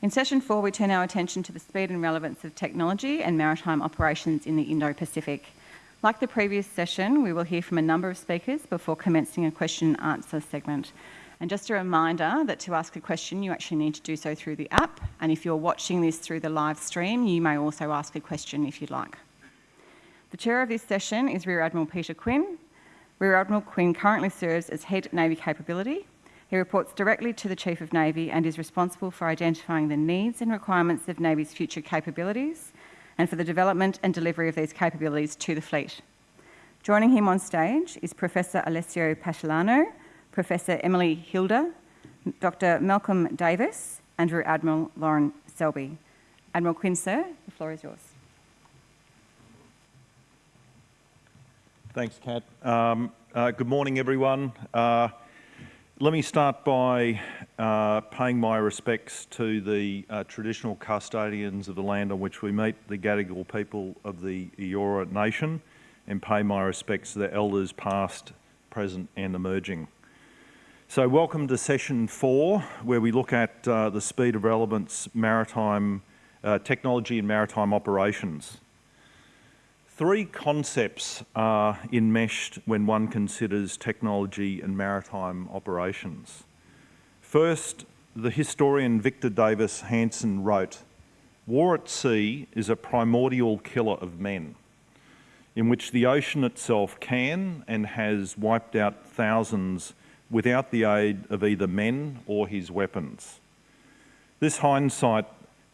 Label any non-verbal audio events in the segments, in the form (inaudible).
In session four, we turn our attention to the speed and relevance of technology and maritime operations in the Indo-Pacific. Like the previous session, we will hear from a number of speakers before commencing a question and answer segment. And just a reminder that to ask a question, you actually need to do so through the app. And if you're watching this through the live stream, you may also ask a question if you'd like. The chair of this session is Rear Admiral Peter Quinn. Rear Admiral Quinn currently serves as Head Navy Capability. He reports directly to the Chief of Navy and is responsible for identifying the needs and requirements of Navy's future capabilities and for the development and delivery of these capabilities to the fleet. Joining him on stage is Professor Alessio Patalano, Professor Emily Hilder, Dr Malcolm Davis, and Rear Admiral Lorin Selby. Admiral Quinn, sir, the floor is yours. Thanks, Kat. Um, uh, good morning, everyone. Uh, let me start by uh, paying my respects to the uh, traditional custodians of the land on which we meet, the Gadigal people of the Eora Nation, and pay my respects to the elders past, present and emerging. So welcome to session four, where we look at uh, the speed of relevance, maritime uh, technology and maritime operations. Three concepts are enmeshed when one considers technology and maritime operations. First, the historian Victor Davis Hanson wrote, War at sea is a primordial killer of men, in which the ocean itself can and has wiped out thousands without the aid of either men or his weapons. This hindsight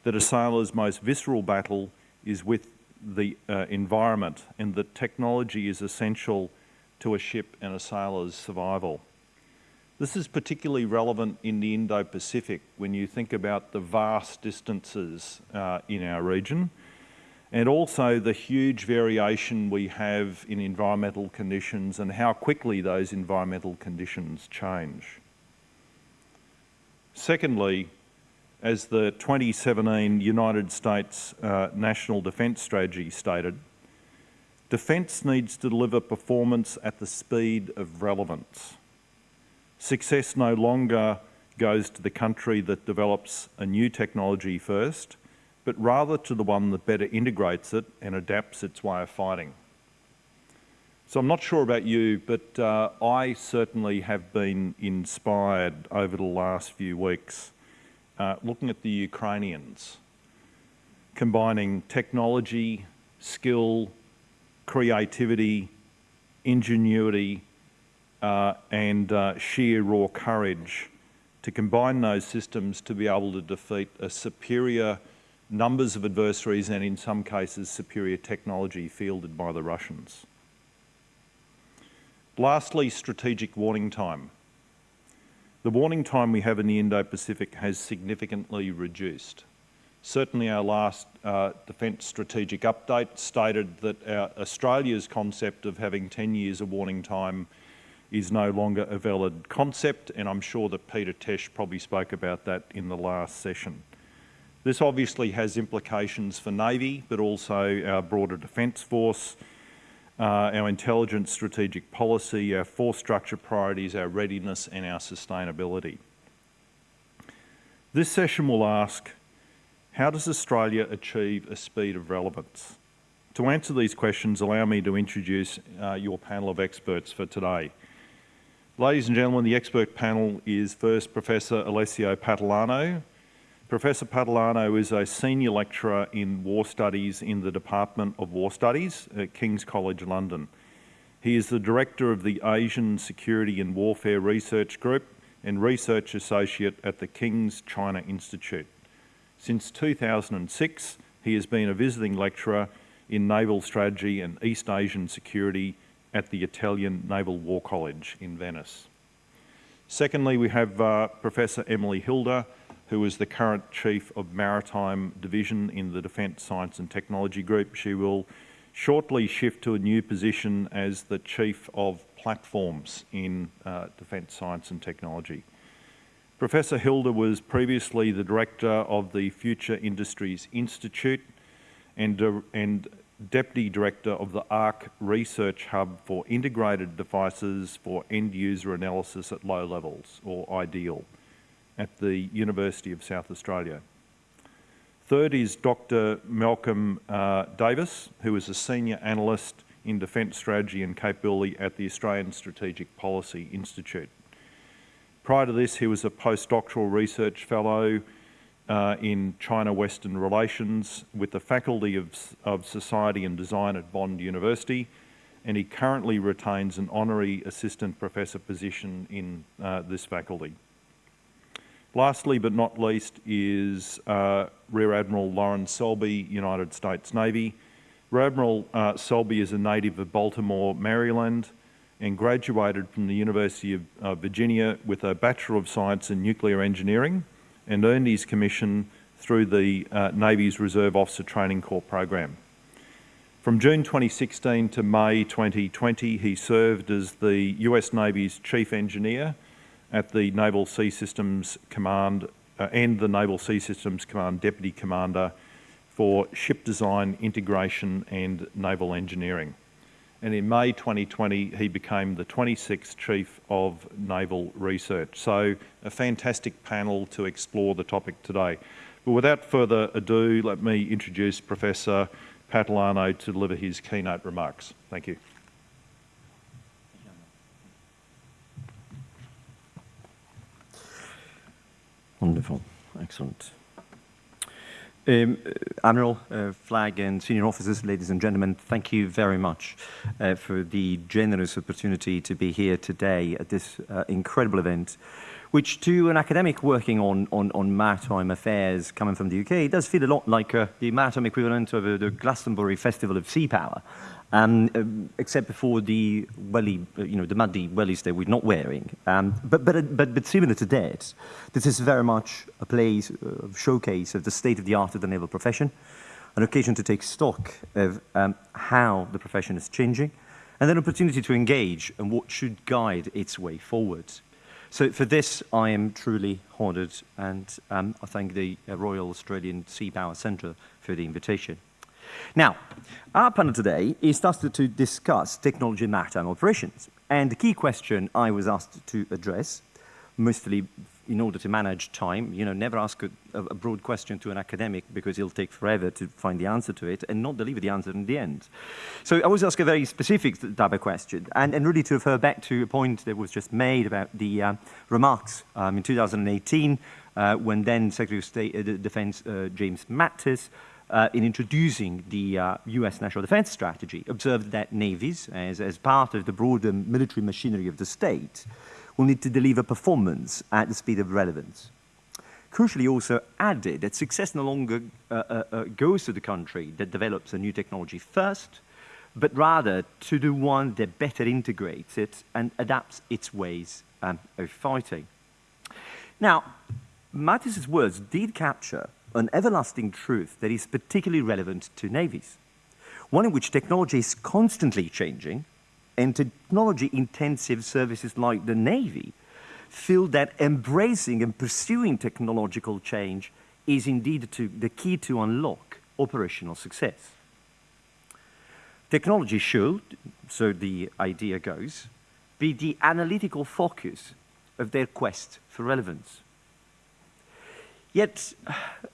that a sailor's most visceral battle is with the uh, environment and that technology is essential to a ship and a sailor's survival. This is particularly relevant in the Indo-Pacific when you think about the vast distances uh, in our region and also the huge variation we have in environmental conditions and how quickly those environmental conditions change. Secondly, as the 2017 United States uh, National Defence Strategy stated, defence needs to deliver performance at the speed of relevance. Success no longer goes to the country that develops a new technology first, but rather to the one that better integrates it and adapts its way of fighting. So I'm not sure about you, but uh, I certainly have been inspired over the last few weeks uh, looking at the Ukrainians, combining technology, skill, creativity, ingenuity, uh, and uh, sheer raw courage to combine those systems to be able to defeat a superior numbers of adversaries and in some cases superior technology fielded by the Russians. Lastly, strategic warning time. The warning time we have in the Indo-Pacific has significantly reduced. Certainly our last uh, Defence Strategic Update stated that our, Australia's concept of having 10 years of warning time is no longer a valid concept and I'm sure that Peter Tesch probably spoke about that in the last session. This obviously has implications for Navy, but also our broader Defence Force, uh, our intelligence strategic policy, our force structure priorities, our readiness and our sustainability. This session will ask, how does Australia achieve a speed of relevance? To answer these questions, allow me to introduce uh, your panel of experts for today. Ladies and gentlemen, the expert panel is first Professor Alessio Patalano, Professor Patalano is a senior lecturer in war studies in the Department of War Studies at King's College London. He is the director of the Asian Security and Warfare Research Group and research associate at the King's China Institute. Since 2006, he has been a visiting lecturer in naval strategy and East Asian security at the Italian Naval War College in Venice. Secondly, we have uh, Professor Emily Hilder, who is the current Chief of Maritime Division in the Defence Science and Technology Group. She will shortly shift to a new position as the Chief of Platforms in uh, Defence Science and Technology. Professor Hilder was previously the Director of the Future Industries Institute and, uh, and Deputy Director of the ARC Research Hub for Integrated Devices for End User Analysis at Low Levels, or IDEAL at the University of South Australia. Third is Dr. Malcolm uh, Davis, who is a Senior Analyst in Defence Strategy and Capability at the Australian Strategic Policy Institute. Prior to this, he was a postdoctoral research fellow uh, in China-Western Relations with the Faculty of, of Society and Design at Bond University, and he currently retains an honorary assistant professor position in uh, this faculty. Lastly but not least is uh, Rear Admiral Lorin Selby, United States Navy. Rear Admiral uh, Selby is a native of Baltimore, Maryland, and graduated from the University of uh, Virginia with a Bachelor of Science in Nuclear Engineering and earned his commission through the uh, Navy's Reserve Officer Training Corps program. From June 2016 to May 2020, he served as the US Navy's Chief Engineer at the Naval Sea Systems Command uh, and the Naval Sea Systems Command Deputy Commander for Ship Design, Integration and Naval Engineering. And in May 2020, he became the 26th Chief of Naval Research. So a fantastic panel to explore the topic today. But without further ado, let me introduce Professor Patalano to deliver his keynote remarks. Thank you. Wonderful, excellent. Um, Admiral, uh, Flag and senior officers, ladies and gentlemen, thank you very much uh, for the generous opportunity to be here today at this uh, incredible event, which to an academic working on, on, on, maritime affairs coming from the UK does feel a lot like uh, the maritime equivalent of uh, the Glastonbury Festival of Sea Power um, uh, except for the welly, uh, you know, the muddy wellies that we're not wearing. Um, but, but, but, but similar to that, this is very much a place, uh, showcase of the state of the art of the naval profession, an occasion to take stock of um, how the profession is changing, and an opportunity to engage and what should guide its way forward. So for this, I am truly honoured, and um, I thank the uh, Royal Australian Sea Power Centre for the invitation. Now, our panel today is asked to discuss technology maritime operations. And the key question I was asked to address, mostly in order to manage time, you know, never ask a, a, broad question to an academic because it'll take forever to find the answer to it and not deliver the answer in the end. So I was asked a very specific type of question and, and really to refer back to a point that was just made about the uh, remarks um, in 2018 uh, when then Secretary of State uh, Defense uh, James Mattis uh, in introducing the uh, US national defense strategy, observed that navies, as, as part of the broader military machinery of the state, will need to deliver performance at the speed of relevance. Crucially also added that success no longer uh, uh, uh goes to the country that develops a new technology first, but rather to the one that better integrates it and adapts its ways um, of fighting. Now, Mattis's words did capture an everlasting truth that is particularly relevant to navies, one in which technology is constantly changing, and technology-intensive services like the Navy feel that embracing and pursuing technological change is indeed to, the key to unlock operational success. Technology should, so the idea goes, be the analytical focus of their quest for relevance. Yet,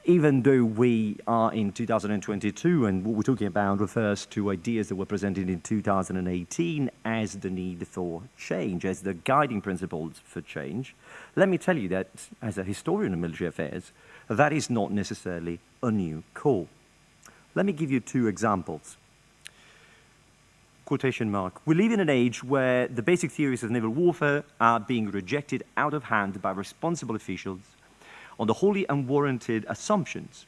even though we are in 2022 and what we're talking about refers to ideas that were presented in 2018 as the need for change, as the guiding principles for change, let me tell you that as a historian of military affairs, that is not necessarily a new call. Let me give you two examples. Quotation mark. We live in an age where the basic theories of naval warfare are being rejected out of hand by responsible officials on the wholly unwarranted assumptions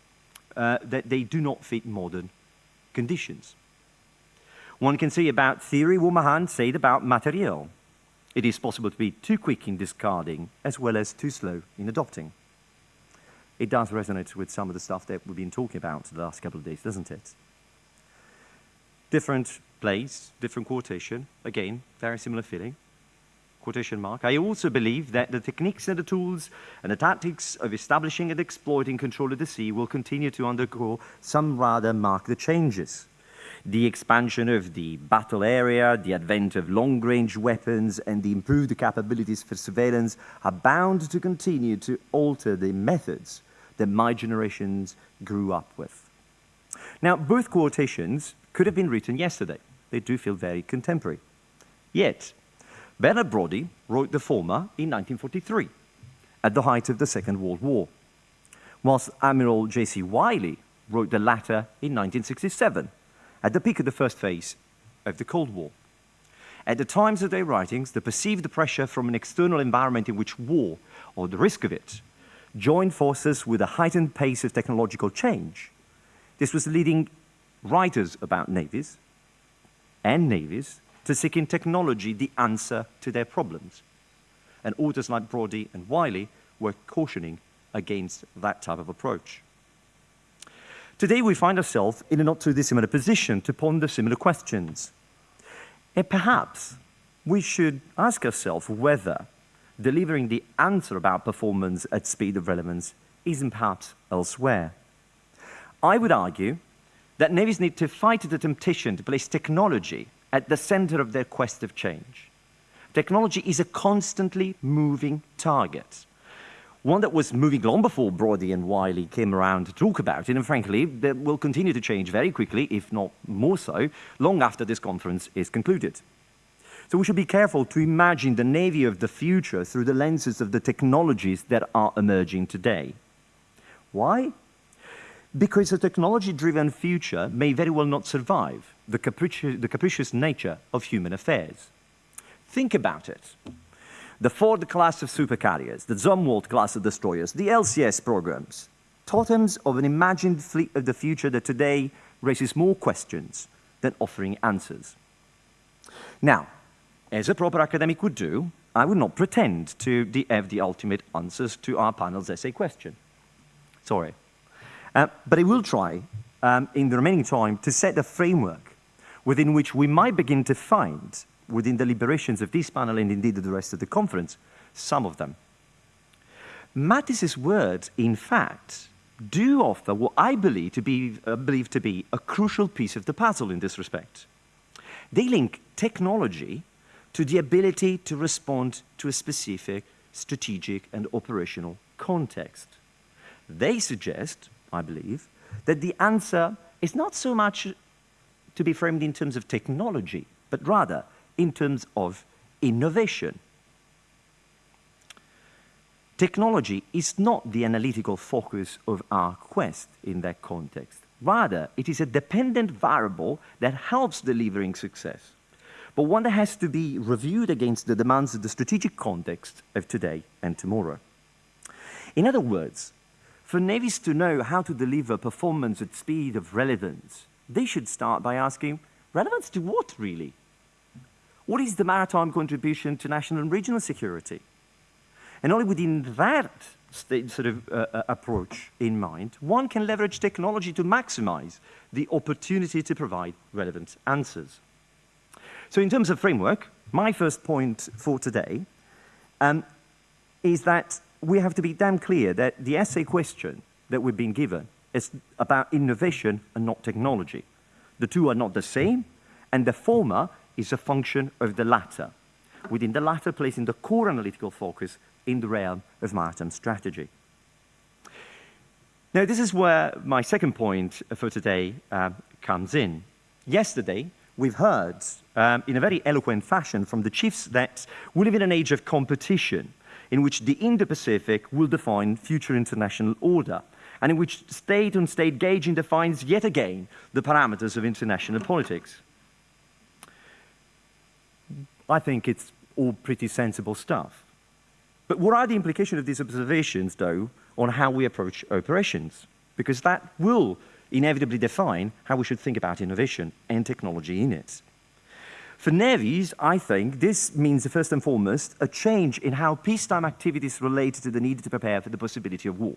uh, that they do not fit modern conditions. One can say about theory what Mahan said about material. It is possible to be too quick in discarding as well as too slow in adopting. It does resonate with some of the stuff that we've been talking about the last couple of days, doesn't it? Different place, different quotation, again, very similar feeling quotation mark. I also believe that the techniques and the tools and the tactics of establishing and exploiting control of the sea will continue to undergo some rather marked changes. The expansion of the battle area, the advent of long-range weapons, and the improved capabilities for surveillance are bound to continue to alter the methods that my generations grew up with. Now, both quotations could have been written yesterday. They do feel very contemporary. Yet, Bernard Brodie wrote the former in 1943, at the height of the Second World War, whilst Admiral J.C. Wylie wrote the latter in 1967, at the peak of the first phase of the Cold War. At the times of their writings, the perceived the pressure from an external environment in which war, or the risk of it, joined forces with a heightened pace of technological change. This was leading writers about navies and navies to seek in technology the answer to their problems. And authors like Brodie and Wylie were cautioning against that type of approach. Today, we find ourselves in a not too dissimilar position to ponder similar questions. And perhaps we should ask ourselves whether delivering the answer about performance at speed of relevance isn't perhaps elsewhere. I would argue that navies need to fight the temptation to place technology at the center of their quest of change. Technology is a constantly moving target, one that was moving long before Brodie and Wylie came around to talk about it, and frankly, that will continue to change very quickly, if not more so, long after this conference is concluded. So we should be careful to imagine the Navy of the future through the lenses of the technologies that are emerging today. Why? Because a technology-driven future may very well not survive the, capricious, the capricious nature of human affairs. Think about it. The Ford class of supercarriers, the Zumwalt class of destroyers, the LCS programs, totems of an imagined fleet of the future that today raises more questions than offering answers. Now, as a proper academic would do, I would not pretend to have the ultimate answers to our panel's essay question. Sorry. Uh, but I will try, um, in the remaining time, to set the framework within which we might begin to find, within the deliberations of this panel and indeed the rest of the conference, some of them. Mattis's words, in fact, do offer what I believe to be, uh, believe to be a crucial piece of the puzzle in this respect. They link technology to the ability to respond to a specific strategic and operational context. They suggest, I believe, that the answer is not so much to be framed in terms of technology, but rather in terms of innovation. Technology is not the analytical focus of our quest in that context. Rather, it is a dependent variable that helps delivering success but one that has to be reviewed against the demands of the strategic context of today and tomorrow. In other words, for navies to know how to deliver performance at speed of relevance, they should start by asking, relevance to what, really? What is the maritime contribution to national and regional security? And only within that sort of uh, uh, approach in mind, one can leverage technology to maximize the opportunity to provide relevant answers. So in terms of framework, my first point for today um, is that we have to be damn clear that the essay question that we've been given is about innovation and not technology. The two are not the same, and the former is a function of the latter, within the latter placing the core analytical focus in the realm of maritime strategy. Now, this is where my second point for today uh, comes in. Yesterday, we've heard um, in a very eloquent fashion from the chiefs that we live in an age of competition in which the Indo-Pacific will define future international order and in which state-on-state -state gauging defines yet again the parameters of international politics. I think it's all pretty sensible stuff. But what are the implications of these observations, though, on how we approach operations? Because that will inevitably define how we should think about innovation and technology in it. For navies, I think this means, first and foremost, a change in how peacetime activities relate to the need to prepare for the possibility of war.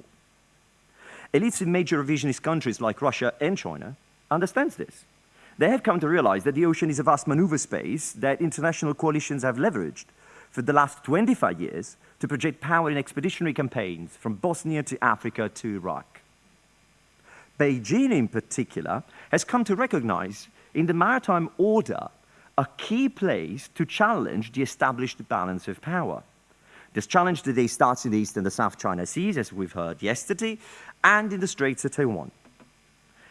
Elites in major revisionist countries like Russia and China understands this. They have come to realize that the ocean is a vast maneuver space that international coalitions have leveraged for the last 25 years to project power in expeditionary campaigns from Bosnia to Africa to Iraq. Beijing in particular has come to recognize in the maritime order a key place to challenge the established balance of power. This challenge today starts in the East and the South China Seas, as we've heard yesterday, and in the Straits of Taiwan.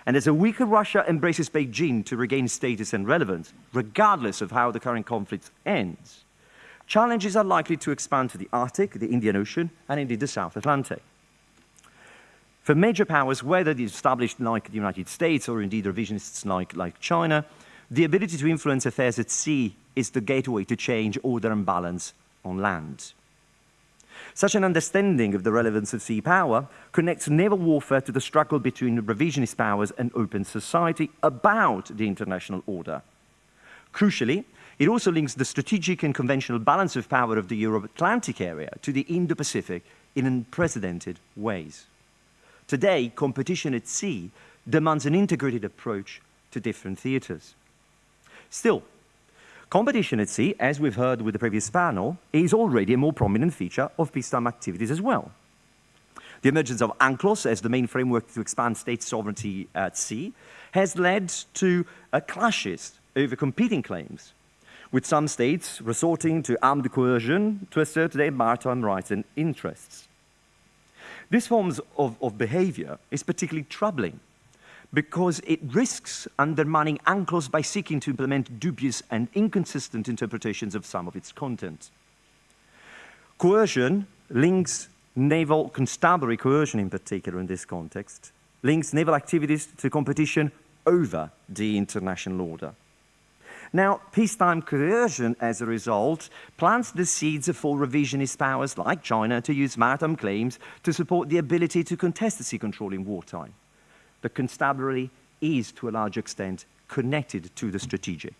And as a weaker Russia embraces Beijing to regain status and relevance, regardless of how the current conflict ends, challenges are likely to expand to the Arctic, the Indian Ocean, and indeed the South Atlantic. For major powers, whether the established like the United States or indeed revisionists like, like China, the ability to influence affairs at sea is the gateway to change order and balance on land. Such an understanding of the relevance of sea power connects naval warfare to the struggle between revisionist powers and open society about the international order. Crucially, it also links the strategic and conventional balance of power of the Euro-Atlantic area to the Indo-Pacific in unprecedented ways. Today, competition at sea demands an integrated approach to different theatres. Still, Competition at sea, as we've heard with the previous panel, is already a more prominent feature of peacetime activities as well. The emergence of UNCLOS as the main framework to expand state sovereignty at sea has led to uh, clashes over competing claims, with some states resorting to armed coercion to assert their maritime rights and interests. This forms of, of behavior is particularly troubling because it risks undermining UNCLOS by seeking to implement dubious and inconsistent interpretations of some of its content. Coercion links naval constabulary coercion in particular in this context, links naval activities to competition over the international order. Now, peacetime coercion, as a result, plants the seeds for revisionist powers like China to use maritime claims to support the ability to contest the sea control in wartime the constabulary is, to a large extent, connected to the strategic.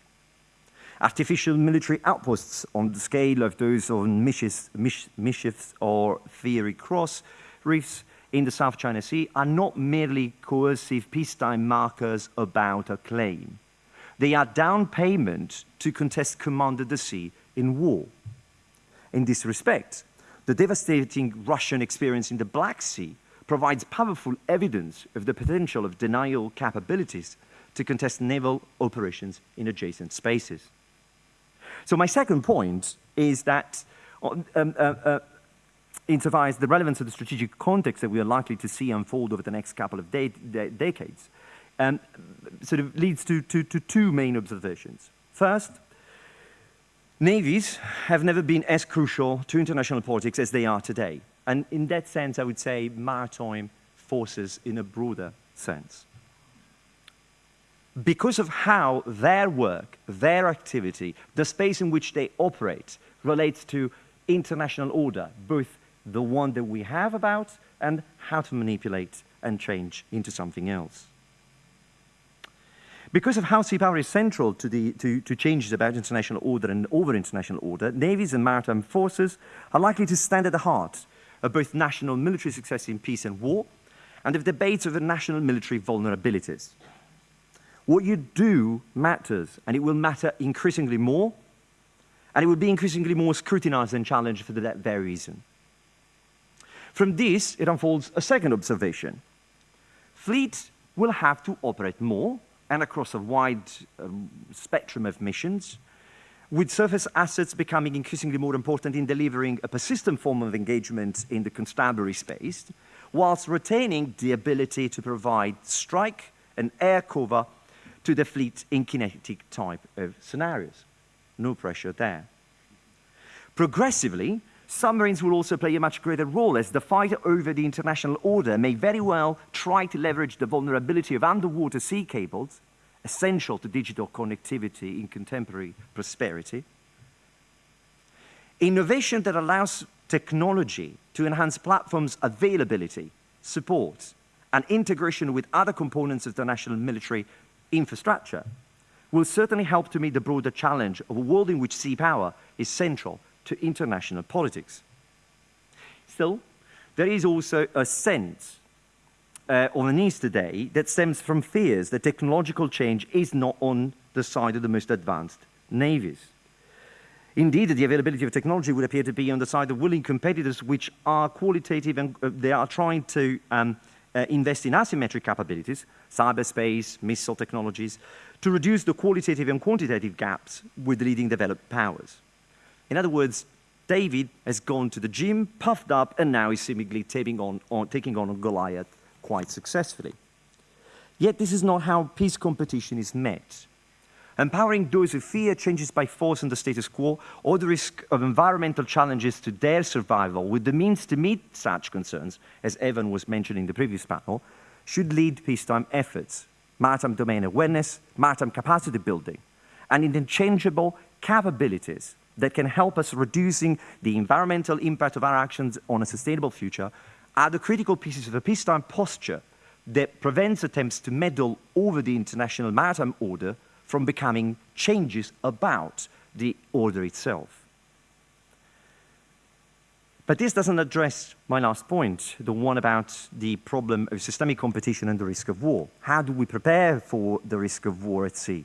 Artificial military outposts on the scale of those on Mischief's or Fiery Cross reefs in the South China Sea are not merely coercive peacetime markers about a claim. They are down payment to contest command of the sea in war. In this respect, the devastating Russian experience in the Black Sea provides powerful evidence of the potential of denial capabilities to contest naval operations in adjacent spaces. So my second point is that um, uh, uh, insofar as the relevance of the strategic context that we are likely to see unfold over the next couple of de de decades um, sort of leads to, to, to two main observations. First, navies have never been as crucial to international politics as they are today. And in that sense, I would say maritime forces in a broader sense. Because of how their work, their activity, the space in which they operate relates to international order, both the one that we have about and how to manipulate and change into something else. Because of how sea power is central to, the, to, to changes about international order and over international order, navies and maritime forces are likely to stand at the heart of both national military success in peace and war, and of debates over national military vulnerabilities. What you do matters, and it will matter increasingly more, and it will be increasingly more scrutinized and challenged for that very reason. From this, it unfolds a second observation. Fleets will have to operate more and across a wide um, spectrum of missions with surface assets becoming increasingly more important in delivering a persistent form of engagement in the constabulary space, whilst retaining the ability to provide strike and air cover to the fleet in kinetic type of scenarios. No pressure there. Progressively, submarines will also play a much greater role as the fight over the international order may very well try to leverage the vulnerability of underwater sea cables essential to digital connectivity in contemporary prosperity. Innovation that allows technology to enhance platforms' availability, support, and integration with other components of the national military infrastructure will certainly help to meet the broader challenge of a world in which sea power is central to international politics. Still, there is also a sense uh, on the news today that stems from fears that technological change is not on the side of the most advanced navies. Indeed, the availability of technology would appear to be on the side of willing competitors which are qualitative and uh, they are trying to um, uh, invest in asymmetric capabilities, cyberspace, missile technologies, to reduce the qualitative and quantitative gaps with the leading developed powers. In other words, David has gone to the gym, puffed up, and now is seemingly on, on, taking on Goliath quite successfully. Yet this is not how peace competition is met. Empowering those who fear changes by force in the status quo or the risk of environmental challenges to their survival with the means to meet such concerns, as Evan was mentioning in the previous panel, should lead peacetime efforts, maritime domain awareness, maritime capacity building, and interchangeable capabilities that can help us reducing the environmental impact of our actions on a sustainable future are the critical pieces of a peacetime posture that prevents attempts to meddle over the international maritime order from becoming changes about the order itself. But this doesn't address my last point, the one about the problem of systemic competition and the risk of war. How do we prepare for the risk of war at sea?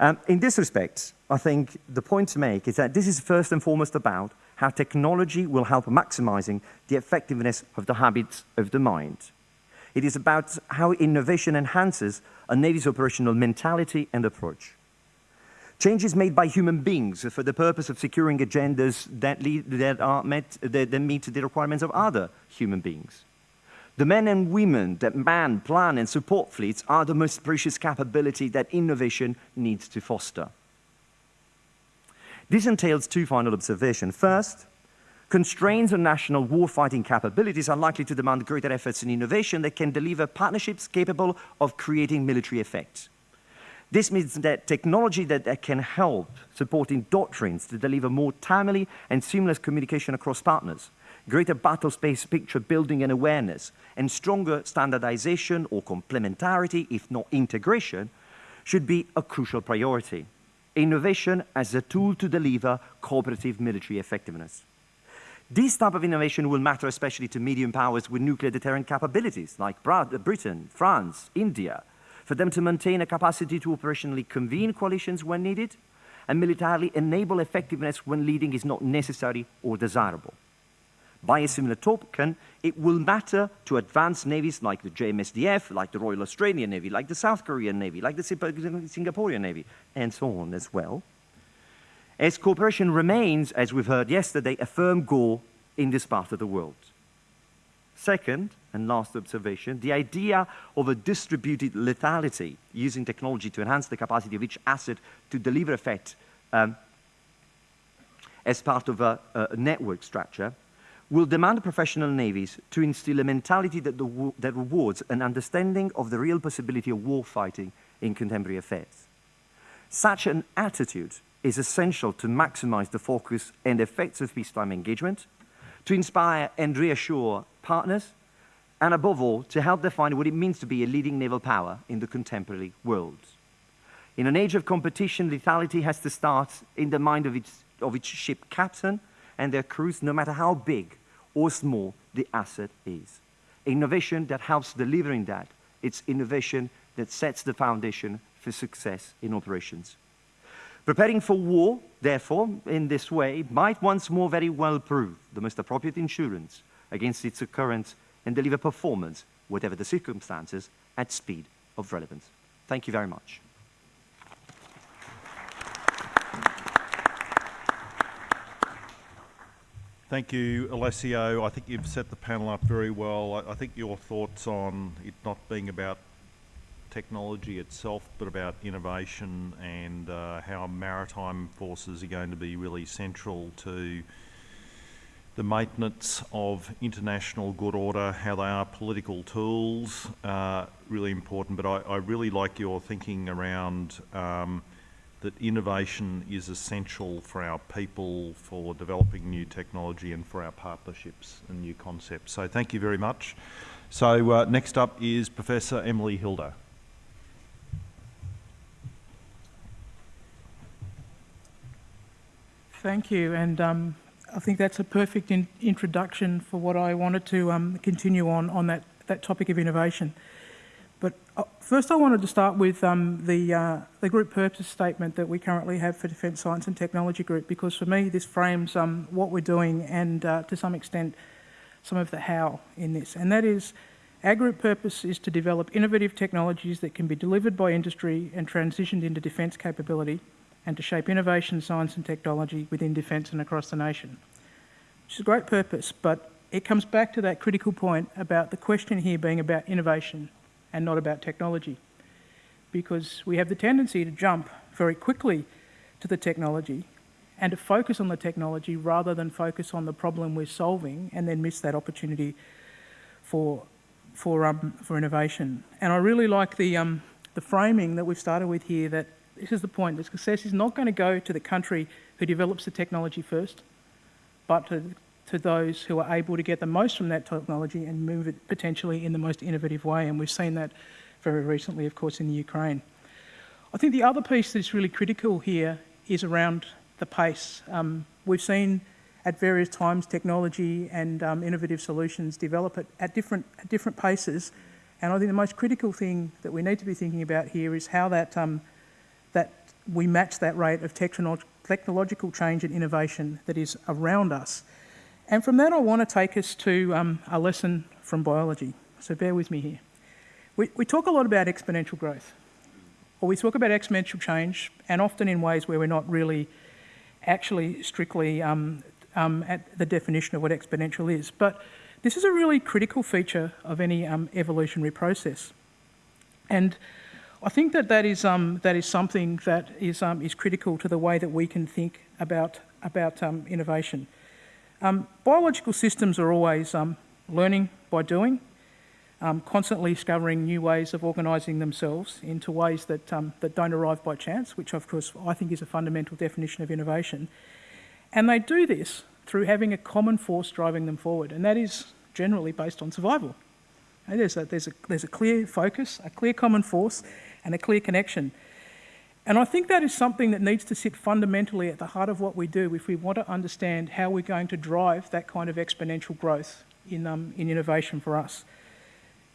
Um, in this respect, I think the point to make is that this is first and foremost about how technology will help maximizing the effectiveness of the habits of the mind. It is about how innovation enhances a Navy's operational mentality and approach. Changes made by human beings for the purpose of securing agendas that, lead, that, are met, that, that meet the requirements of other human beings. The men and women that man, plan, and support fleets are the most precious capability that innovation needs to foster. This entails two final observations. First, constraints on national warfighting capabilities are likely to demand greater efforts in innovation that can deliver partnerships capable of creating military effects. This means that technology that, that can help supporting doctrines to deliver more timely and seamless communication across partners, greater battle space picture building and awareness, and stronger standardization or complementarity, if not integration, should be a crucial priority. Innovation as a tool to deliver cooperative military effectiveness. This type of innovation will matter especially to medium powers with nuclear deterrent capabilities like Britain, France, India, for them to maintain a capacity to operationally convene coalitions when needed and militarily enable effectiveness when leading is not necessary or desirable. By a similar token, it will matter to advanced navies like the JMSDF, like the Royal Australian Navy, like the South Korean Navy, like the Singaporean Navy, and so on as well. As cooperation remains, as we've heard yesterday, a firm goal in this part of the world. Second, and last observation, the idea of a distributed lethality using technology to enhance the capacity of each asset to deliver effect um, as part of a, a, network structure will demand professional navies to instill a mentality that, the, that rewards an understanding of the real possibility of war fighting in contemporary affairs. Such an attitude is essential to maximize the focus and effects of peacetime engagement, to inspire and reassure partners, and above all, to help define what it means to be a leading naval power in the contemporary world. In an age of competition, lethality has to start in the mind of its, of its ship captain and their crews, no matter how big or small the asset is. Innovation that helps delivering that, it's innovation that sets the foundation for success in operations. Preparing for war, therefore, in this way, might once more very well prove the most appropriate insurance against its occurrence and deliver performance, whatever the circumstances, at speed of relevance. Thank you very much. Thank you, Alessio. I think you've set the panel up very well. I, I think your thoughts on it not being about technology itself, but about innovation and uh, how maritime forces are going to be really central to the maintenance of international good order, how they are political tools, uh, really important. But I, I, really like your thinking around um, that innovation is essential for our people, for developing new technology and for our partnerships and new concepts. So thank you very much. So uh, next up is Professor Emily Hilder. Thank you, and um, I think that's a perfect in introduction for what I wanted to um, continue on on that, that topic of innovation. But uh, first I wanted to start with um, the, uh, the group purpose statement that we currently have for Defence Science and Technology Group because for me this frames um, what we're doing and uh, to some extent some of the how in this. And that is our group purpose is to develop innovative technologies that can be delivered by industry and transitioned into defence capability and to shape innovation, science and technology within defence and across the nation. Which is a great purpose, but it comes back to that critical point about the question here being about innovation and not about technology. Because we have the tendency to jump very quickly to the technology and to focus on the technology rather than focus on the problem we're solving and then miss that opportunity for, for, um, for innovation. And I really like the, um, the framing that we've started with here that this is the point, that success is not going to go to the country who develops the technology first, but to, to those who are able to get the most from that technology and move it potentially in the most innovative way. And we've seen that very recently, of course, in the Ukraine. I think the other piece that's really critical here is around the pace. Um, we've seen at various times technology and um, innovative solutions develop at, at, different, at different paces. And I think the most critical thing that we need to be thinking about here is how that, um, that we match that rate of technolo technological change and innovation that is around us. And from that, I want to take us to um, a lesson from biology. So bear with me here. We, we talk a lot about exponential growth, or we talk about exponential change, and often in ways where we're not really actually strictly um, um, at the definition of what exponential is. But this is a really critical feature of any um, evolutionary process. And I think that that is, um, that is something that is, um, is critical to the way that we can think about, about um, innovation. Biological systems are always learning by doing, um, constantly discovering new ways of organising themselves into ways that, um, that don't arrive by chance, which of course I think is a fundamental definition of innovation. And they do this through having a common force driving them forward, and that is generally based on survival. There's, a, there's, a, there's a clear focus, a clear common force, and a clear connection. And I think that is something that needs to sit fundamentally at the heart of what we do if we want to understand how we're going to drive that kind of exponential growth in, um, in innovation for us.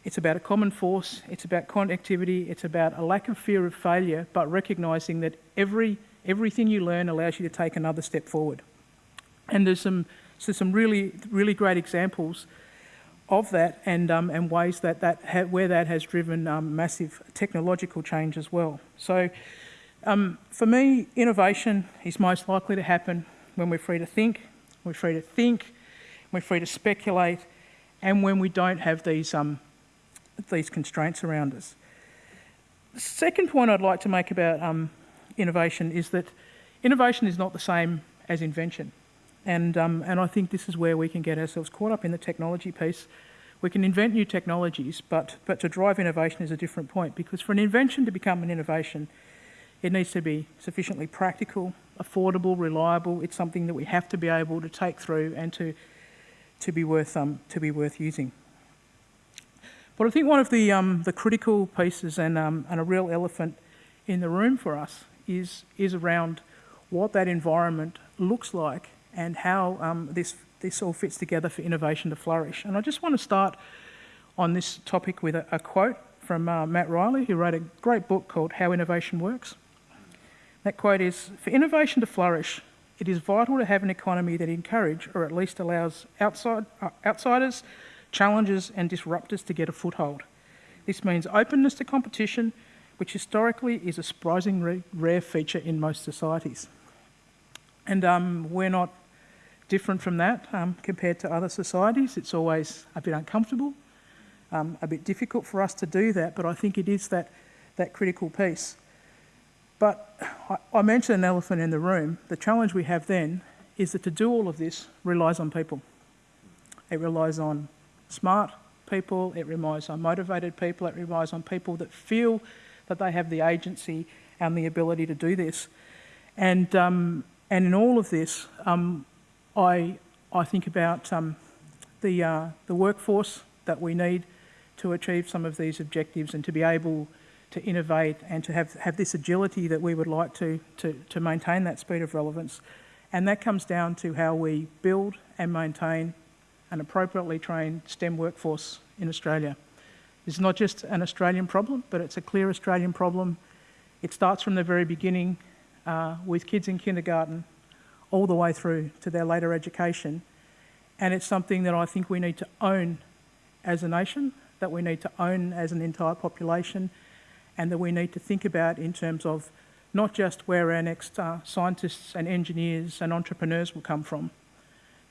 It's about a common force, it's about connectivity, it's about a lack of fear of failure, but recognising that every, everything you learn allows you to take another step forward. And there's some, so some really, really great examples of that and, um, and ways that, that where that has driven um, massive technological change as well. So um, for me, innovation is most likely to happen when we're free to think, we're free to think, we're free to speculate, and when we don't have these um, these constraints around us. The second point I'd like to make about um, innovation is that innovation is not the same as invention. And, um, and I think this is where we can get ourselves caught up in the technology piece. We can invent new technologies, but, but to drive innovation is a different point because for an invention to become an innovation, it needs to be sufficiently practical, affordable, reliable. It's something that we have to be able to take through and to, to, be, worth, um, to be worth using. But I think one of the, um, the critical pieces and, um, and a real elephant in the room for us is, is around what that environment looks like and how um, this, this all fits together for innovation to flourish. And I just want to start on this topic with a, a quote from uh, Matt Ridley, who wrote a great book called How Innovation Works. That quote is, for innovation to flourish, it is vital to have an economy that encourages or at least allows outside, uh, outsiders challenges and disruptors to get a foothold. This means openness to competition, which historically is a surprisingly rare feature in most societies. And um, we're not different from that um, compared to other societies. It's always a bit uncomfortable, um, a bit difficult for us to do that, but I think it is that, that critical piece. But I, mentioned an elephant in the room. The challenge we have then is that to do all of this relies on people. It relies on smart people, it relies on motivated people, it relies on people that feel that they have the agency and the ability to do this. And, um, and in all of this, um, I, I think about um, the, uh, the workforce that we need to achieve some of these objectives and to be able to innovate and to have, have this agility that we would like to, to, to maintain that speed of relevance. And that comes down to how we build and maintain an appropriately trained STEM workforce in Australia. It's not just an Australian problem, but it's a clear Australian problem. It starts from the very beginning uh, with kids in kindergarten all the way through to their later education. And it's something that I think we need to own as a nation, that we need to own as an entire population, and that we need to think about in terms of not just where our next uh, scientists and engineers and entrepreneurs will come from,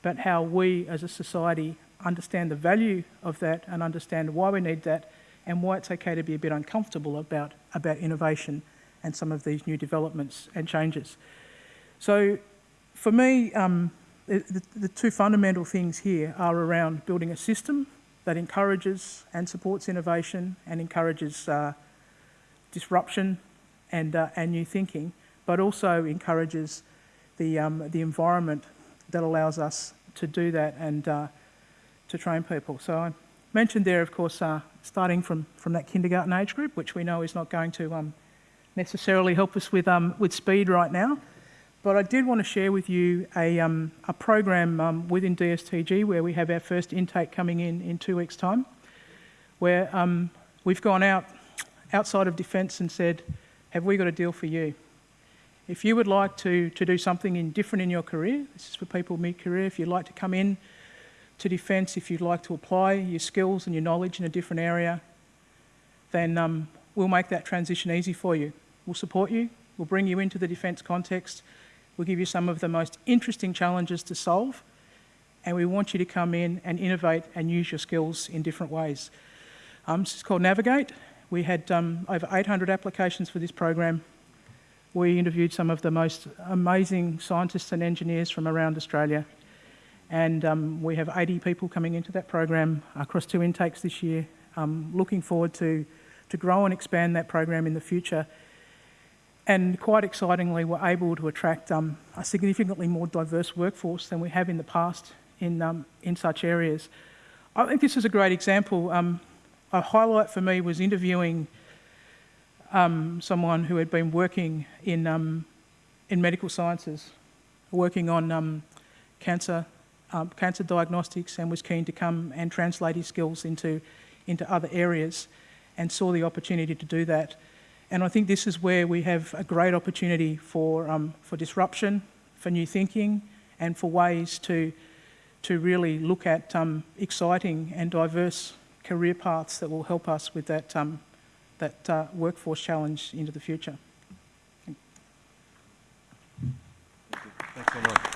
but how we as a society understand the value of that and understand why we need that and why it's okay to be a bit uncomfortable about, about innovation and some of these new developments and changes. So for me, um, the, the two fundamental things here are around building a system that encourages and supports innovation and encourages uh, disruption and, uh, and new thinking, but also encourages the, um, the environment that allows us to do that and uh, to train people. So I mentioned there, of course, uh, starting from, from that kindergarten age group, which we know is not going to um, necessarily help us with, um, with speed right now. But I did want to share with you a, um, a program um, within DSTG where we have our first intake coming in in two weeks' time, where um, we've gone out outside of defence and said, have we got a deal for you? If you would like to, to do something in different in your career, this is for people mid-career, if you'd like to come in to defence, if you'd like to apply your skills and your knowledge in a different area, then um, we'll make that transition easy for you. We'll support you, we'll bring you into the defence context, We'll give you some of the most interesting challenges to solve, and we want you to come in and innovate and use your skills in different ways. Um, this is called Navigate. We had um, over 800 applications for this program. We interviewed some of the most amazing scientists and engineers from around Australia, and um, we have 80 people coming into that program across two intakes this year. Um, looking forward to, to grow and expand that program in the future and quite excitingly, we're able to attract um, a significantly more diverse workforce than we have in the past in, um, in such areas. I think this is a great example. Um, a highlight for me was interviewing um, someone who had been working in, um, in medical sciences, working on um, cancer, cancer diagnostics, and was keen to come and translate his skills into, into other areas and saw the opportunity to do that. And I think this is where we have a great opportunity for, um, for disruption, for new thinking, and for ways to, to really look at um, exciting and diverse career paths that will help us with that, um, that uh, workforce challenge into the future. Thank Thanks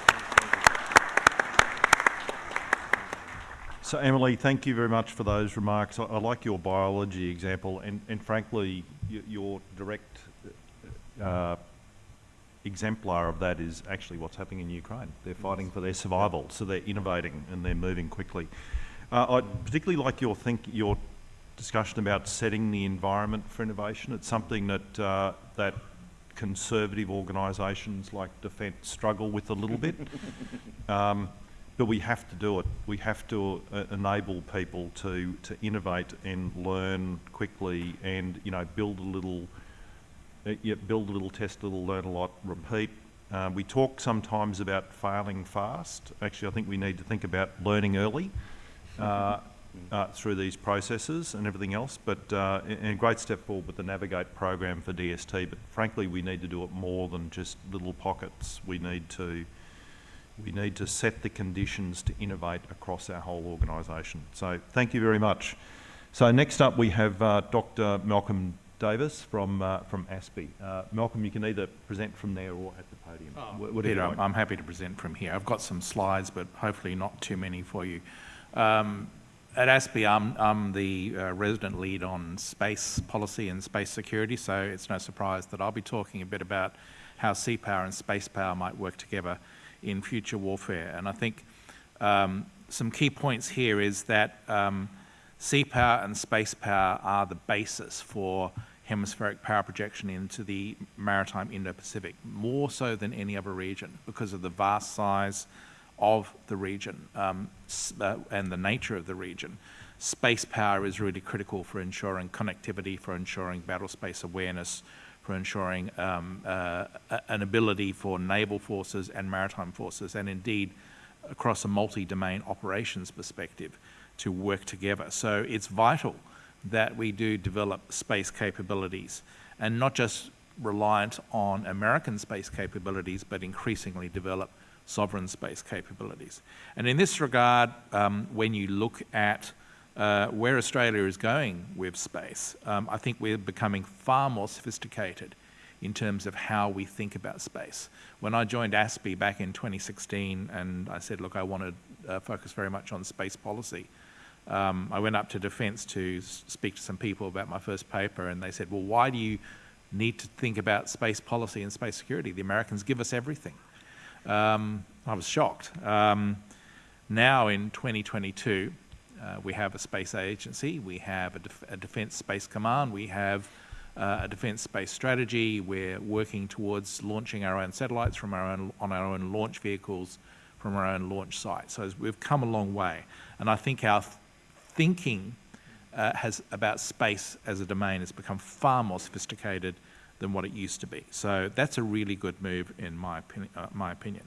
So Emily, thank you very much for those remarks. I, I like your biology example and, and frankly, your direct uh, exemplar of that is actually what's happening in Ukraine. They're fighting for their survival, so they're innovating and they're moving quickly. Uh, I particularly like your think your discussion about setting the environment for innovation. It's something that uh, that conservative organisations like Defence struggle with a little bit. (laughs) Um, but we have to do it. We have to uh, enable people to, to innovate and learn quickly and, you know, build a little, uh, yeah, build a little, test a little, learn a lot, repeat. Uh, we talk sometimes about failing fast. Actually, I think we need to think about learning early uh, uh, through these processes and everything else. But uh, and a great step forward with the Navigate program for DST. But frankly, we need to do it more than just little pockets. We need to we need to set the conditions to innovate across our whole organisation. So thank you very much. So next up we have uh, Dr Malcolm Davis from, uh, from ASPI. Uh, Malcolm, you can either present from there or at the podium. Oh, Peter, I'm, happy to present from here. I've got some slides, but hopefully not too many for you. Um, at ASPI, I'm, I'm the uh, resident lead on space policy and space security, so it's no surprise that I'll be talking a bit about how sea power and space power might work together in future warfare. And I think um, some key points here is that um, sea power and space power are the basis for hemispheric power projection into the maritime Indo-Pacific, more so than any other region because of the vast size of the region um, uh, and the nature of the region. Space power is really critical for ensuring connectivity, for ensuring battle space awareness, for ensuring um, uh, an ability for naval forces and maritime forces, and indeed across a multi-domain operations perspective, to work together. So it's vital that we do develop space capabilities and not just reliant on American space capabilities, but increasingly develop sovereign space capabilities. And in this regard, um, when you look at uh, where Australia is going with space, um, I think we're becoming far more sophisticated in terms of how we think about space. When I joined ASPI back in 2016 and I said, look, I want to uh, focus very much on space policy, um, I went up to Defence to speak to some people about my first paper and they said, well, why do you need to think about space policy and space security? The Americans give us everything. Um, I was shocked. Um, now in 2022, uh, we have a space agency, we have a, def a defence space command, we have uh, a defence space strategy, we're working towards launching our own satellites from our own, on our own launch vehicles from our own launch site. So we've come a long way. And I think our th thinking uh, has about space as a domain has become far more sophisticated than what it used to be. So that's a really good move in my, opinion, uh, my opinion.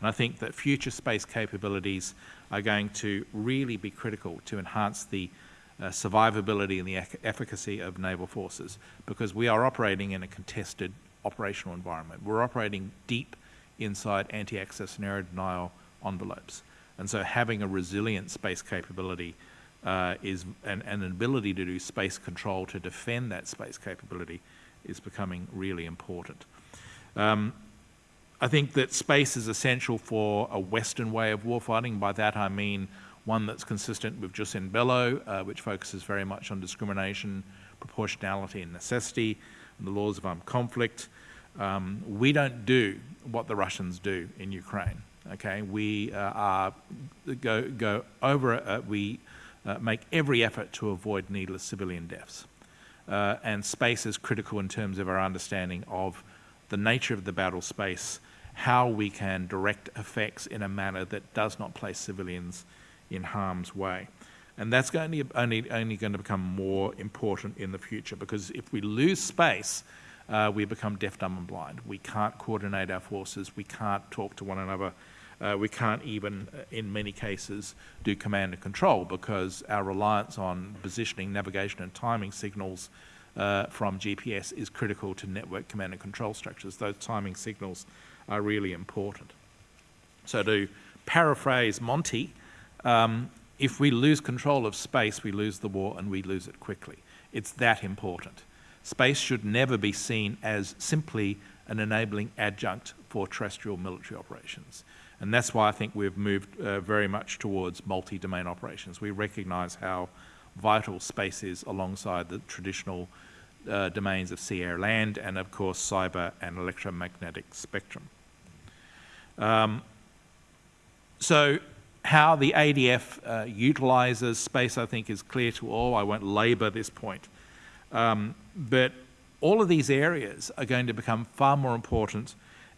And I think that future space capabilities are going to really be critical to enhance the uh, survivability and the efficacy of naval forces because we are operating in a contested operational environment. We're operating deep inside anti-access and area denial envelopes. And so having a resilient space capability uh, is and, an ability to do space control to defend that space capability is becoming really important. Um, I think that space is essential for a Western way of warfighting. By that I mean one that's consistent with Jus in Bello, uh, which focuses very much on discrimination, proportionality and necessity, and the laws of armed conflict. Um, we don't do what the Russians do in Ukraine. Okay, we uh, are go go over. Uh, we uh, make every effort to avoid needless civilian deaths, uh, and space is critical in terms of our understanding of the nature of the battle space, how we can direct effects in a manner that does not place civilians in harm's way. And that's going to only, only going to become more important in the future because if we lose space, uh, we become deaf, dumb and blind. We can't coordinate our forces. We can't talk to one another. Uh, we can't even, uh, in many cases, do command and control because our reliance on positioning, navigation and timing signals uh, from GPS is critical to network command and control structures. Those timing signals are really important. So to paraphrase Monty, um, if we lose control of space, we lose the war and we lose it quickly. It's that important. Space should never be seen as simply an enabling adjunct for terrestrial military operations. And that's why I think we've moved uh, very much towards multi-domain operations. We recognize how vital space is alongside the traditional uh, domains of sea, air, land, and of course cyber and electromagnetic spectrum. Um, so how the ADF uh, utilises space, I think, is clear to all. I won't labour this point. Um, but all of these areas are going to become far more important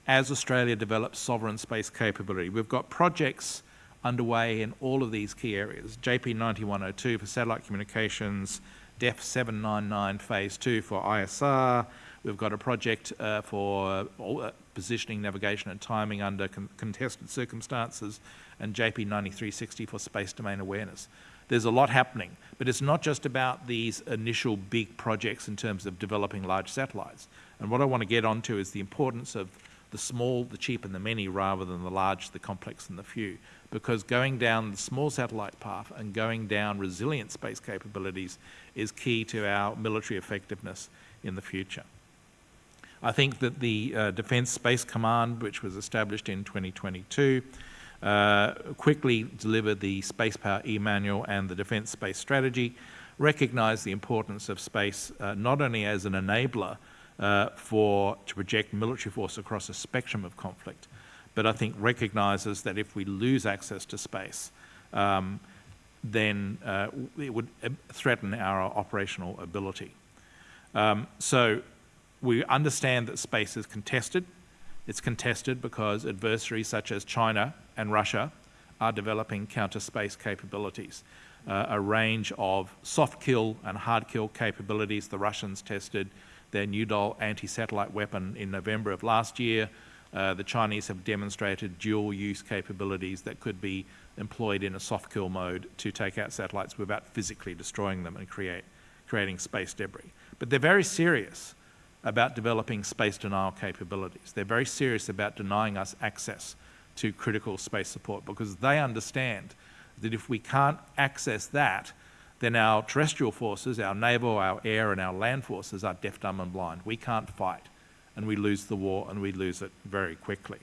as Australia develops sovereign space capability. We've got projects underway in all of these key areas. JP 9102 for satellite communications, DEF 799 Phase 2 for ISR. We've got a project uh, for uh, positioning, navigation and timing under con contested circumstances and JP 9360 for space domain awareness. There's a lot happening, but it's not just about these initial big projects in terms of developing large satellites. And what I want to get onto is the importance of the small, the cheap and the many rather than the large, the complex and the few. Because going down the small satellite path and going down resilient space capabilities is key to our military effectiveness in the future. I think that the uh, Defence Space Command, which was established in 2022, uh, quickly delivered the Space Power E-Manual and the Defence Space Strategy, recognised the importance of space uh, not only as an enabler uh, for to project military force across a spectrum of conflict, but I think recognises that if we lose access to space, um, then uh, it would uh, threaten our operational ability. Um, so we understand that space is contested. It's contested because adversaries such as China and Russia are developing counter-space capabilities. Uh, a range of soft kill and hard kill capabilities. The Russians tested their new Nudol anti-satellite weapon in November of last year. Uh, the Chinese have demonstrated dual use capabilities that could be employed in a soft kill mode to take out satellites without physically destroying them and create, creating space debris. But they're very serious about developing space denial capabilities. They're very serious about denying us access to critical space support because they understand that if we can't access that, then our terrestrial forces, our naval, our air and our land forces are deaf, dumb and blind. We can't fight and we lose the war and we lose it very quickly.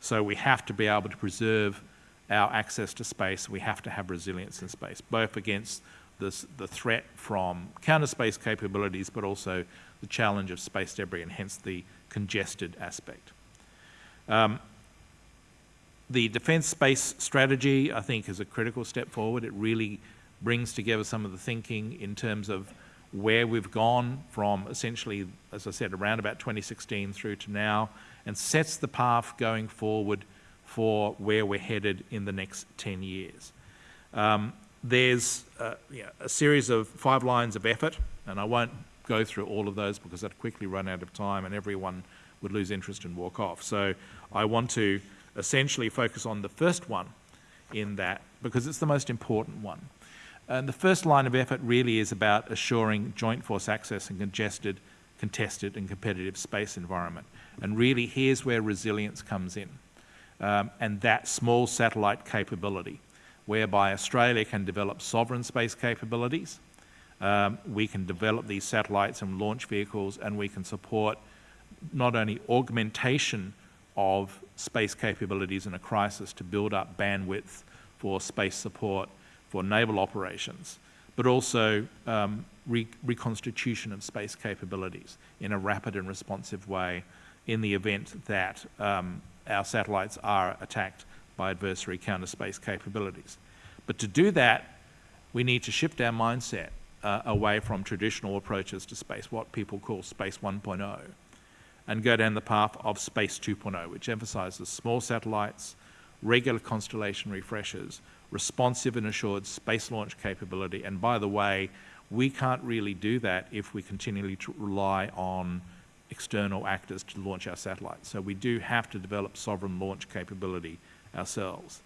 So we have to be able to preserve our access to space. We have to have resilience in space, both against this, the threat from counter space capabilities, but also the challenge of space debris and hence the congested aspect. Um, the defence space strategy, I think, is a critical step forward. It really brings together some of the thinking in terms of where we've gone from essentially, as I said, around about 2016 through to now, and sets the path going forward for where we're headed in the next 10 years. Um, there's uh, a series of five lines of effort, and I won't go through all of those because I'd quickly run out of time and everyone would lose interest and walk off. So I want to essentially focus on the first one in that because it's the most important one. And the first line of effort really is about assuring joint force access in congested, contested and competitive space environment. And really here's where resilience comes in. Um, and that small satellite capability, whereby Australia can develop sovereign space capabilities, um, we can develop these satellites and launch vehicles and we can support not only augmentation of space capabilities in a crisis to build up bandwidth for space support for naval operations, but also um, re reconstitution of space capabilities in a rapid and responsive way in the event that um, our satellites are attacked by adversary counter space capabilities. But to do that, we need to shift our mindset uh, away from traditional approaches to space, what people call Space 1.0, and go down the path of Space 2.0, which emphasizes small satellites, regular constellation refreshes, responsive and assured space launch capability. And by the way, we can't really do that if we continually rely on external actors to launch our satellites. So we do have to develop sovereign launch capability ourselves.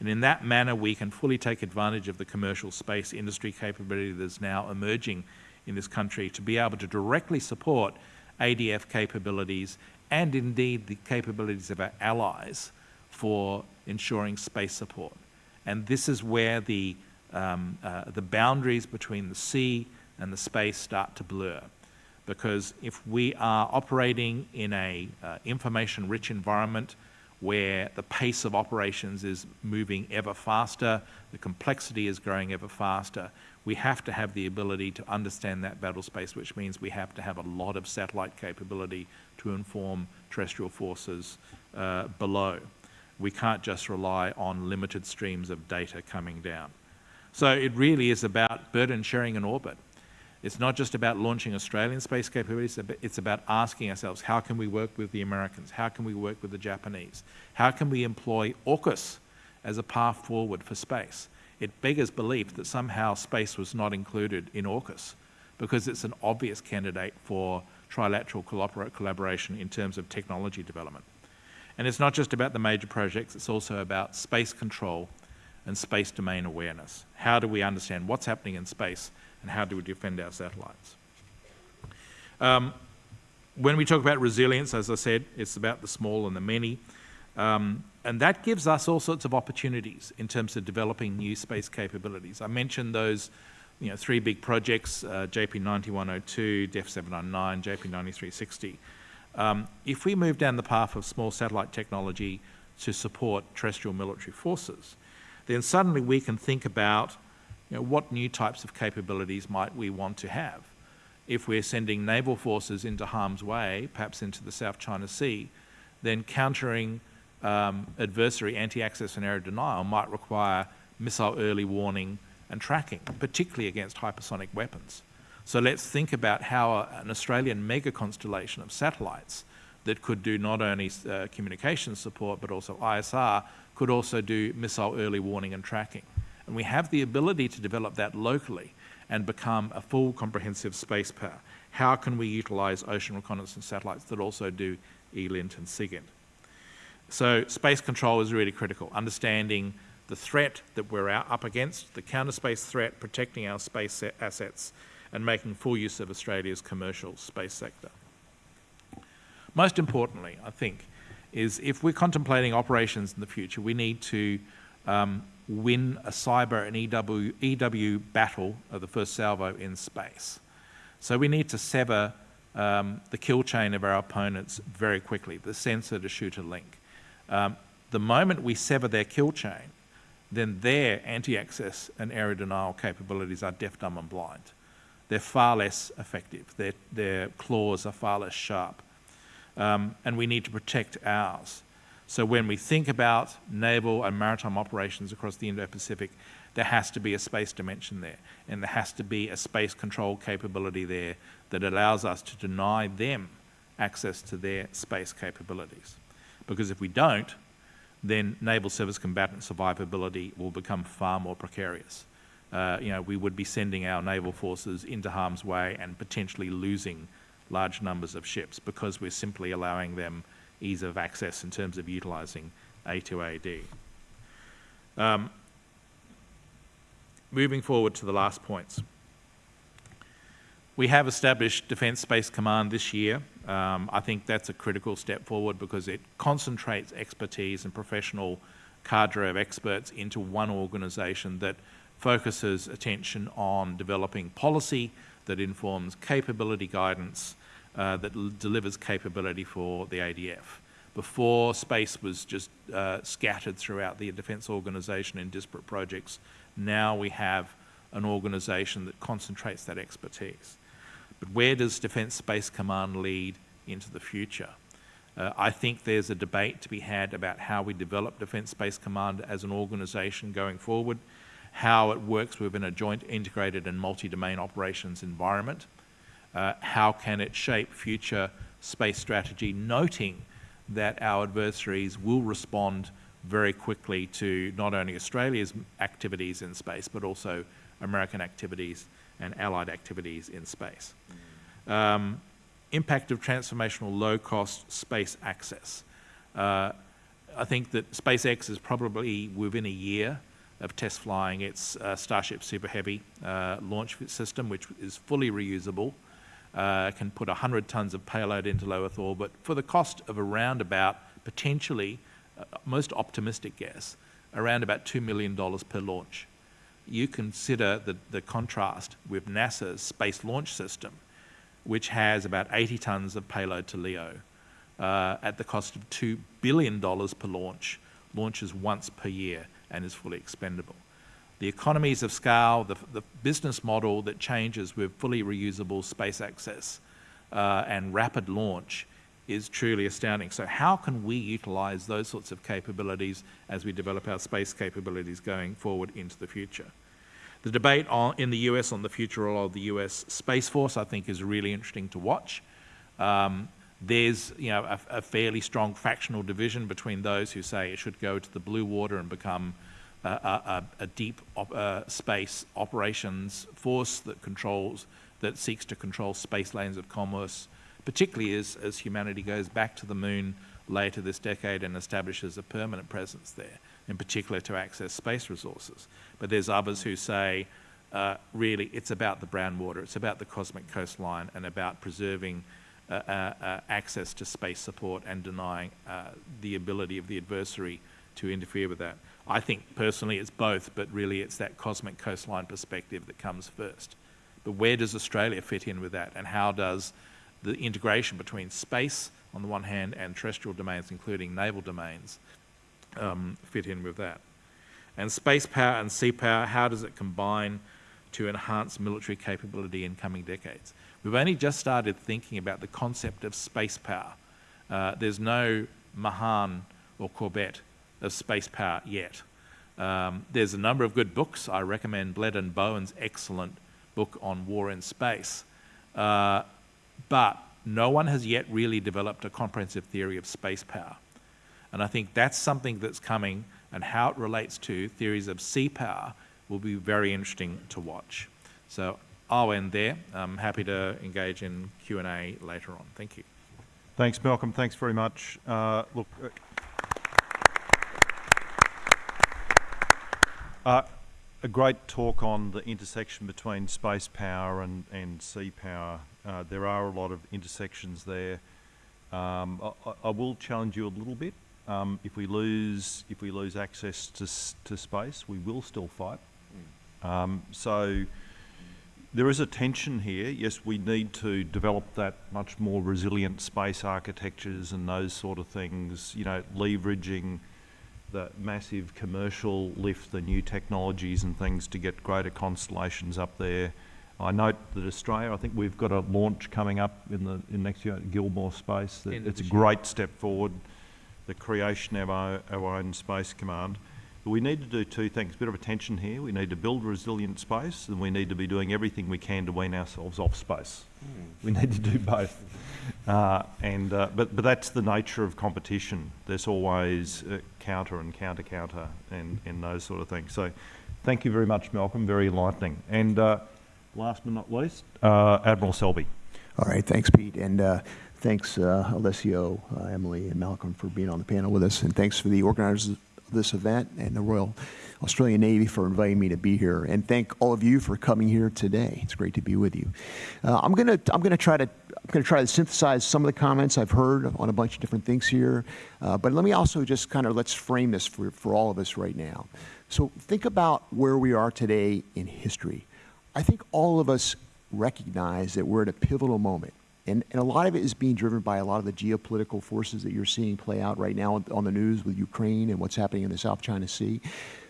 And in that manner, we can fully take advantage of the commercial space industry capability that is now emerging in this country to be able to directly support ADF capabilities and indeed the capabilities of our allies for ensuring space support. And this is where the, um, uh, the boundaries between the sea and the space start to blur. Because if we are operating in a uh, information-rich environment where the pace of operations is moving ever faster, the complexity is growing ever faster, we have to have the ability to understand that battle space, which means we have to have a lot of satellite capability to inform terrestrial forces uh, below. We can't just rely on limited streams of data coming down. So it really is about burden sharing in orbit. It's not just about launching Australian space capabilities, it's about asking ourselves, how can we work with the Americans? How can we work with the Japanese? How can we employ AUKUS as a path forward for space? It beggars belief that somehow space was not included in AUKUS because it's an obvious candidate for trilateral collaboration in terms of technology development. And it's not just about the major projects, it's also about space control and space domain awareness. How do we understand what's happening in space and how do we defend our satellites? Um, when we talk about resilience, as I said, it's about the small and the many. Um, and that gives us all sorts of opportunities in terms of developing new space capabilities. I mentioned those you know, three big projects, uh, JP 9102, DEF 799, JP 9360. Um, if we move down the path of small satellite technology to support terrestrial military forces, then suddenly we can think about you know, what new types of capabilities might we want to have? If we're sending naval forces into harm's way, perhaps into the South China Sea, then countering um, adversary anti-access and area denial might require missile early warning and tracking, particularly against hypersonic weapons. So let's think about how an Australian mega constellation of satellites that could do not only uh, communication support but also ISR could also do missile early warning and tracking. And we have the ability to develop that locally and become a full comprehensive space power. How can we utilize ocean reconnaissance satellites that also do ELINT and SIGINT? So space control is really critical, understanding the threat that we're up against, the counter space threat, protecting our space assets, and making full use of Australia's commercial space sector. Most importantly, I think, is if we're contemplating operations in the future, we need to um, win a cyber and EW, EW battle of the first salvo in space. So we need to sever um, the kill chain of our opponents very quickly, the sensor to shooter link. Um, the moment we sever their kill chain, then their anti-access and area denial capabilities are deaf, dumb and blind. They're far less effective. Their, their claws are far less sharp. Um, and we need to protect ours. So when we think about naval and maritime operations across the Indo-Pacific, there has to be a space dimension there, and there has to be a space control capability there that allows us to deny them access to their space capabilities. Because if we don't, then naval service combatant survivability will become far more precarious. Uh, you know, we would be sending our naval forces into harm's way and potentially losing large numbers of ships because we're simply allowing them ease of access in terms of utilising A2AD. Um, moving forward to the last points. We have established Defence Space Command this year. Um, I think that's a critical step forward because it concentrates expertise and professional cadre of experts into one organisation that focuses attention on developing policy that informs capability guidance, uh, that delivers capability for the ADF. Before, space was just uh, scattered throughout the defence organisation in disparate projects. Now we have an organisation that concentrates that expertise. But where does Defence Space Command lead into the future? Uh, I think there's a debate to be had about how we develop Defence Space Command as an organisation going forward, how it works within a joint integrated and multi-domain operations environment, uh, how can it shape future space strategy, noting that our adversaries will respond very quickly to not only Australia's activities in space, but also American activities and allied activities in space. Um, impact of transformational low-cost space access. Uh, I think that SpaceX is probably within a year of test flying. Its uh, Starship Super Heavy uh, launch system, which is fully reusable, uh, can put 100 tons of payload into low Earth orbit for the cost of around about, potentially, uh, most optimistic guess, around about $2 million per launch. You consider the, the contrast with NASA's Space Launch System, which has about 80 tons of payload to LEO uh, at the cost of $2 billion per launch, launches once per year and is fully expendable. The economies of scale, the, the business model that changes with fully reusable space access uh, and rapid launch is truly astounding. So how can we utilize those sorts of capabilities as we develop our space capabilities going forward into the future? The debate on, in the US on the future role of the US Space Force, I think, is really interesting to watch. Um, there's you know, a, a, fairly strong factional division between those who say it should go to the blue water and become a, a, a deep op, uh, space operations force that controls, that seeks to control space lanes of commerce, particularly as, as humanity goes back to the moon later this decade and establishes a permanent presence there, in particular to access space resources. But there's others who say, uh, really, it's about the brown water, it's about the cosmic coastline and about preserving access to space support and denying uh, the ability of the adversary to interfere with that. I think personally it's both, but really it's that cosmic coastline perspective that comes first. But where does Australia fit in with that? And how does the integration between space on the one hand and terrestrial domains, including naval domains, um, fit in with that? And space power and sea power, how does it combine to enhance military capability in coming decades? We've only just started thinking about the concept of space power. Uh, there's no Mahan or Corbett of space power yet. Um, there's a number of good books. I recommend Bleddyn Bowen's excellent book on war in space. Uh, but no one has yet really developed a comprehensive theory of space power. And I think that's something that's coming and how it relates to theories of sea power will be very interesting to watch. So I'll end there. I'm happy to engage in Q&A later on. Thank you. Thanks, Malcolm. Thanks very much. Uh, look, uh, a great talk on the intersection between space power and, and sea power. Uh, there are a lot of intersections there. Um, I, I, will challenge you a little bit. Um, if we lose if we lose access to to space, we will still fight. Um, so there is a tension here. Yes, we need to develop that much more resilient space architectures and those sort of things, you know, leveraging the massive commercial lift, the new technologies and things to get greater constellations up there. I note that Australia, I think we've got a launch coming up in the in next year at Gilmour Space. That it's a great step forward, the creation of our, our own space command. But we need to do two things. A bit of attention here. We need to build resilient space, and we need to be doing everything we can to wean ourselves off space. We need to do both. Uh, and uh, but but that's the nature of competition. There's always uh, counter and counter counter and and those sort of things. So, thank you very much, Malcolm. Very enlightening. And uh, last but not least, uh, Admiral Selby. All right, thanks, Pete, and uh, thanks, uh, Alessio, uh, Emily, and Malcolm for being on the panel with us, and thanks for the organizers of this event and the Royal Australian Navy for inviting me to be here, and thank all of you for coming here today. It's great to be with you. Uh, I'm gonna I'm gonna try to I'm gonna try to synthesize some of the comments I've heard on a bunch of different things here, uh, but let me also just kind of let's frame this for for all of us right now. So think about where we are today in history. I think all of us recognize that we're at a pivotal moment. And, and a lot of it is being driven by a lot of the geopolitical forces that you're seeing play out right now on, the news with Ukraine and what's happening in the South China Sea.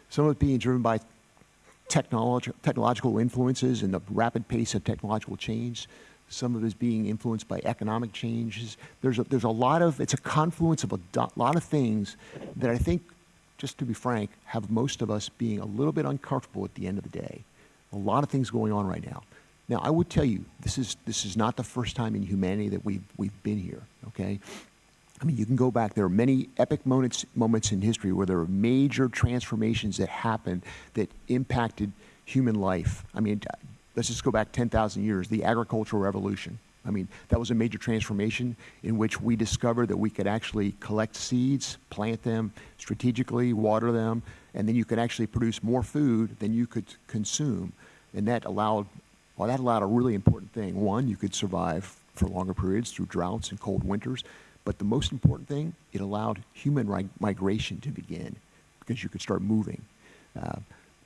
Some of it being driven by technolog- technological influences and the rapid pace of technological change. Some of it is being influenced by economic changes. There's a, there's a lot of, it's a confluence of a lot of things that I think, just to be frank, have most of us being a little bit uncomfortable at the end of the day. A lot of things going on right now. Now, I would tell you, this is, this is not the first time in humanity that we've, we've been here, okay? I mean, you can go back. There are many epic moments, moments in history where there are major transformations that happened that impacted human life. I mean, let's just go back 10,000 years, the agricultural revolution. I mean, that was a major transformation in which we discovered that we could actually collect seeds, plant them strategically, water them, and then you could actually produce more food than you could consume. And that allowed, well, that allowed a really important thing. One, you could survive for longer periods through droughts and cold winters. But the most important thing, it allowed human migration to begin because you could start moving. Uh,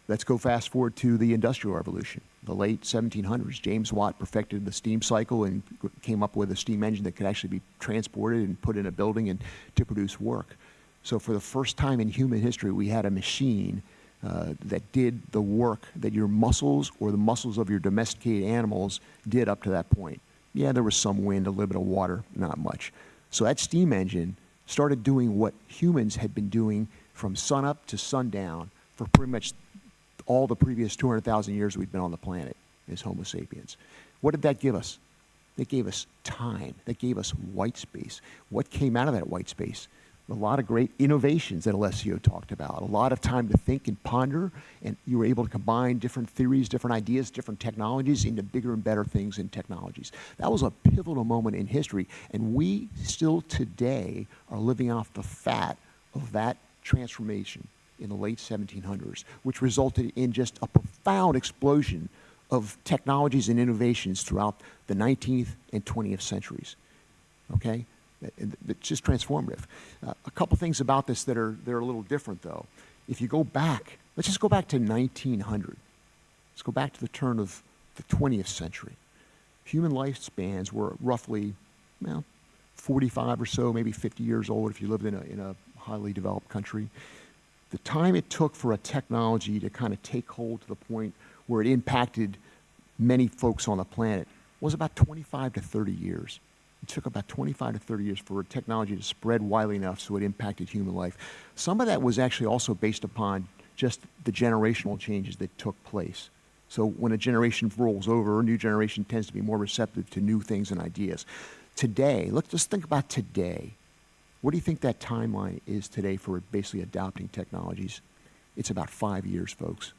let's go fast forward to the Industrial Revolution, the late 1700s. James Watt perfected the steam cycle and came up with a steam engine that could actually be transported and put in a building and to produce work. So for the first time in human history, we had a machine uh, that did the work that your muscles or the muscles of your domesticated animals did up to that point. Yeah, there was some wind, a little bit of water, not much. So that steam engine started doing what humans had been doing from sunup to sundown for pretty much all the previous 200,000 years we've been on the planet as Homo sapiens. What did that give us? It gave us time. That gave us white space. What came out of that white space? A lot of great innovations that Alessio talked about. A lot of time to think and ponder, and you were able to combine different theories, different ideas, different technologies into bigger and better things and technologies. That was a pivotal moment in history, and we still today are living off the fat of that transformation in the late 1700s, which resulted in just a profound explosion of technologies and innovations throughout the 19th and 20th centuries. Okay? It- it- It's just transformative. Uh, a couple things about this that are, that are a little different, though. If you go back, let's just go back to 1900. Let's go back to the turn of the 20th century. Human lifespans were roughly, well, 45 or so, maybe 50 years old if you lived in a, in a highly developed country. The time it took for a technology to kind of take hold to the point where it impacted many folks on the planet was about 25 to 30 years. It took about 25 to 30 years for technology to spread widely enough so it impacted human life. Some of that was actually also based upon just the generational changes that took place. So when a generation rolls over, a new generation tends to be more receptive to new things and ideas. Today, let's just think about today. What do you think that timeline is today for basically adopting technologies? It's about five years, folks.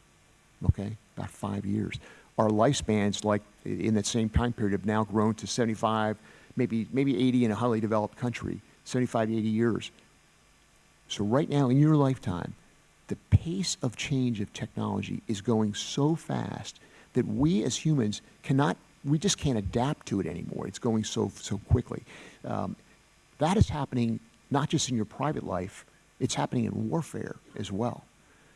Okay? About five years. Our lifespans, like in that same time period, have now grown to 75, maybe, maybe 80 in a highly developed country, 75, 80 years. So, right now in your lifetime, the pace of change of technology is going so fast that we as humans cannot, we just can't adapt to it anymore. It's going so, so quickly. Um, that is happening not just in your private life, it's happening in warfare as well.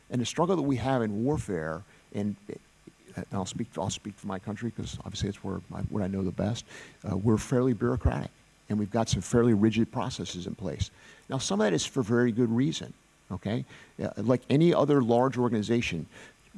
And the struggle that we have in warfare, and and I'll speak, I'll speak for my country because obviously it's where I, what I know the best. Uh, we're fairly bureaucratic, and we've got some fairly rigid processes in place. Now, some of that is for very good reason. Okay, Yeah, like any other large organization,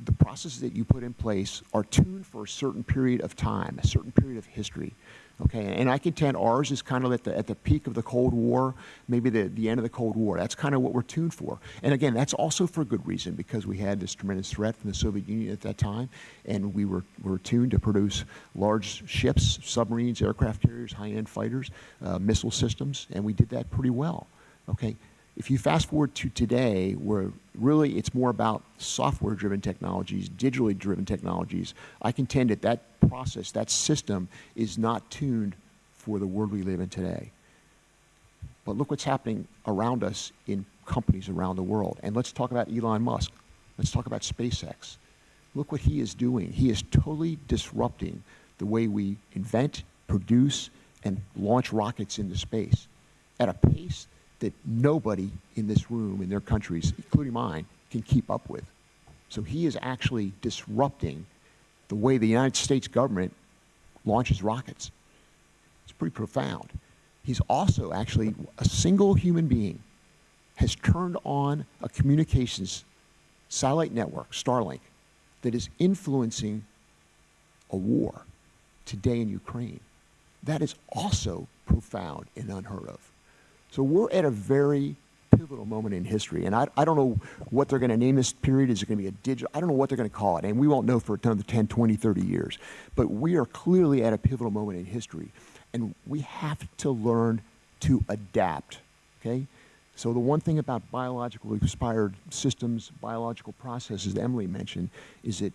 the processes that you put in place are tuned for a certain period of time, a certain period of history. Okay, and I contend ours is kind of at the, at the peak of the Cold War, maybe the, the end of the Cold War. That's kind of what we're tuned for. And again, that's also for a good reason because we had this tremendous threat from the Soviet Union at that time, and we were, were tuned to produce large ships, submarines, aircraft carriers, high-end fighters, uh, missile systems, and we did that pretty well. Okay, if you fast forward to today, where really it's more about software driven technologies, digitally driven technologies, I contend that that process, that system, is not tuned for the world we live in today. But look what's happening around us in companies around the world. And let's talk about Elon Musk. Let's talk about SpaceX. Look what he is doing. He is totally disrupting the way we invent, produce, and launch rockets into space at a pace that nobody in this room, in their countries, including mine, can keep up with. So he is actually disrupting the way the United States government launches rockets. It's pretty profound. He's also actually a single human being has turned on a communications satellite network, Starlink, that is influencing a war today in Ukraine. That is also profound and unheard of. So we're at a very pivotal moment in history. And I, I don't know what they're going to name this period. Is it going to be a digital? I don't know what they're going to call it. And we won't know for another 10, 20, 30 years. But we are clearly at a pivotal moment in history. And we have to learn to adapt. Okay? So the one thing about biological inspired systems, biological processes that Emily mentioned, is that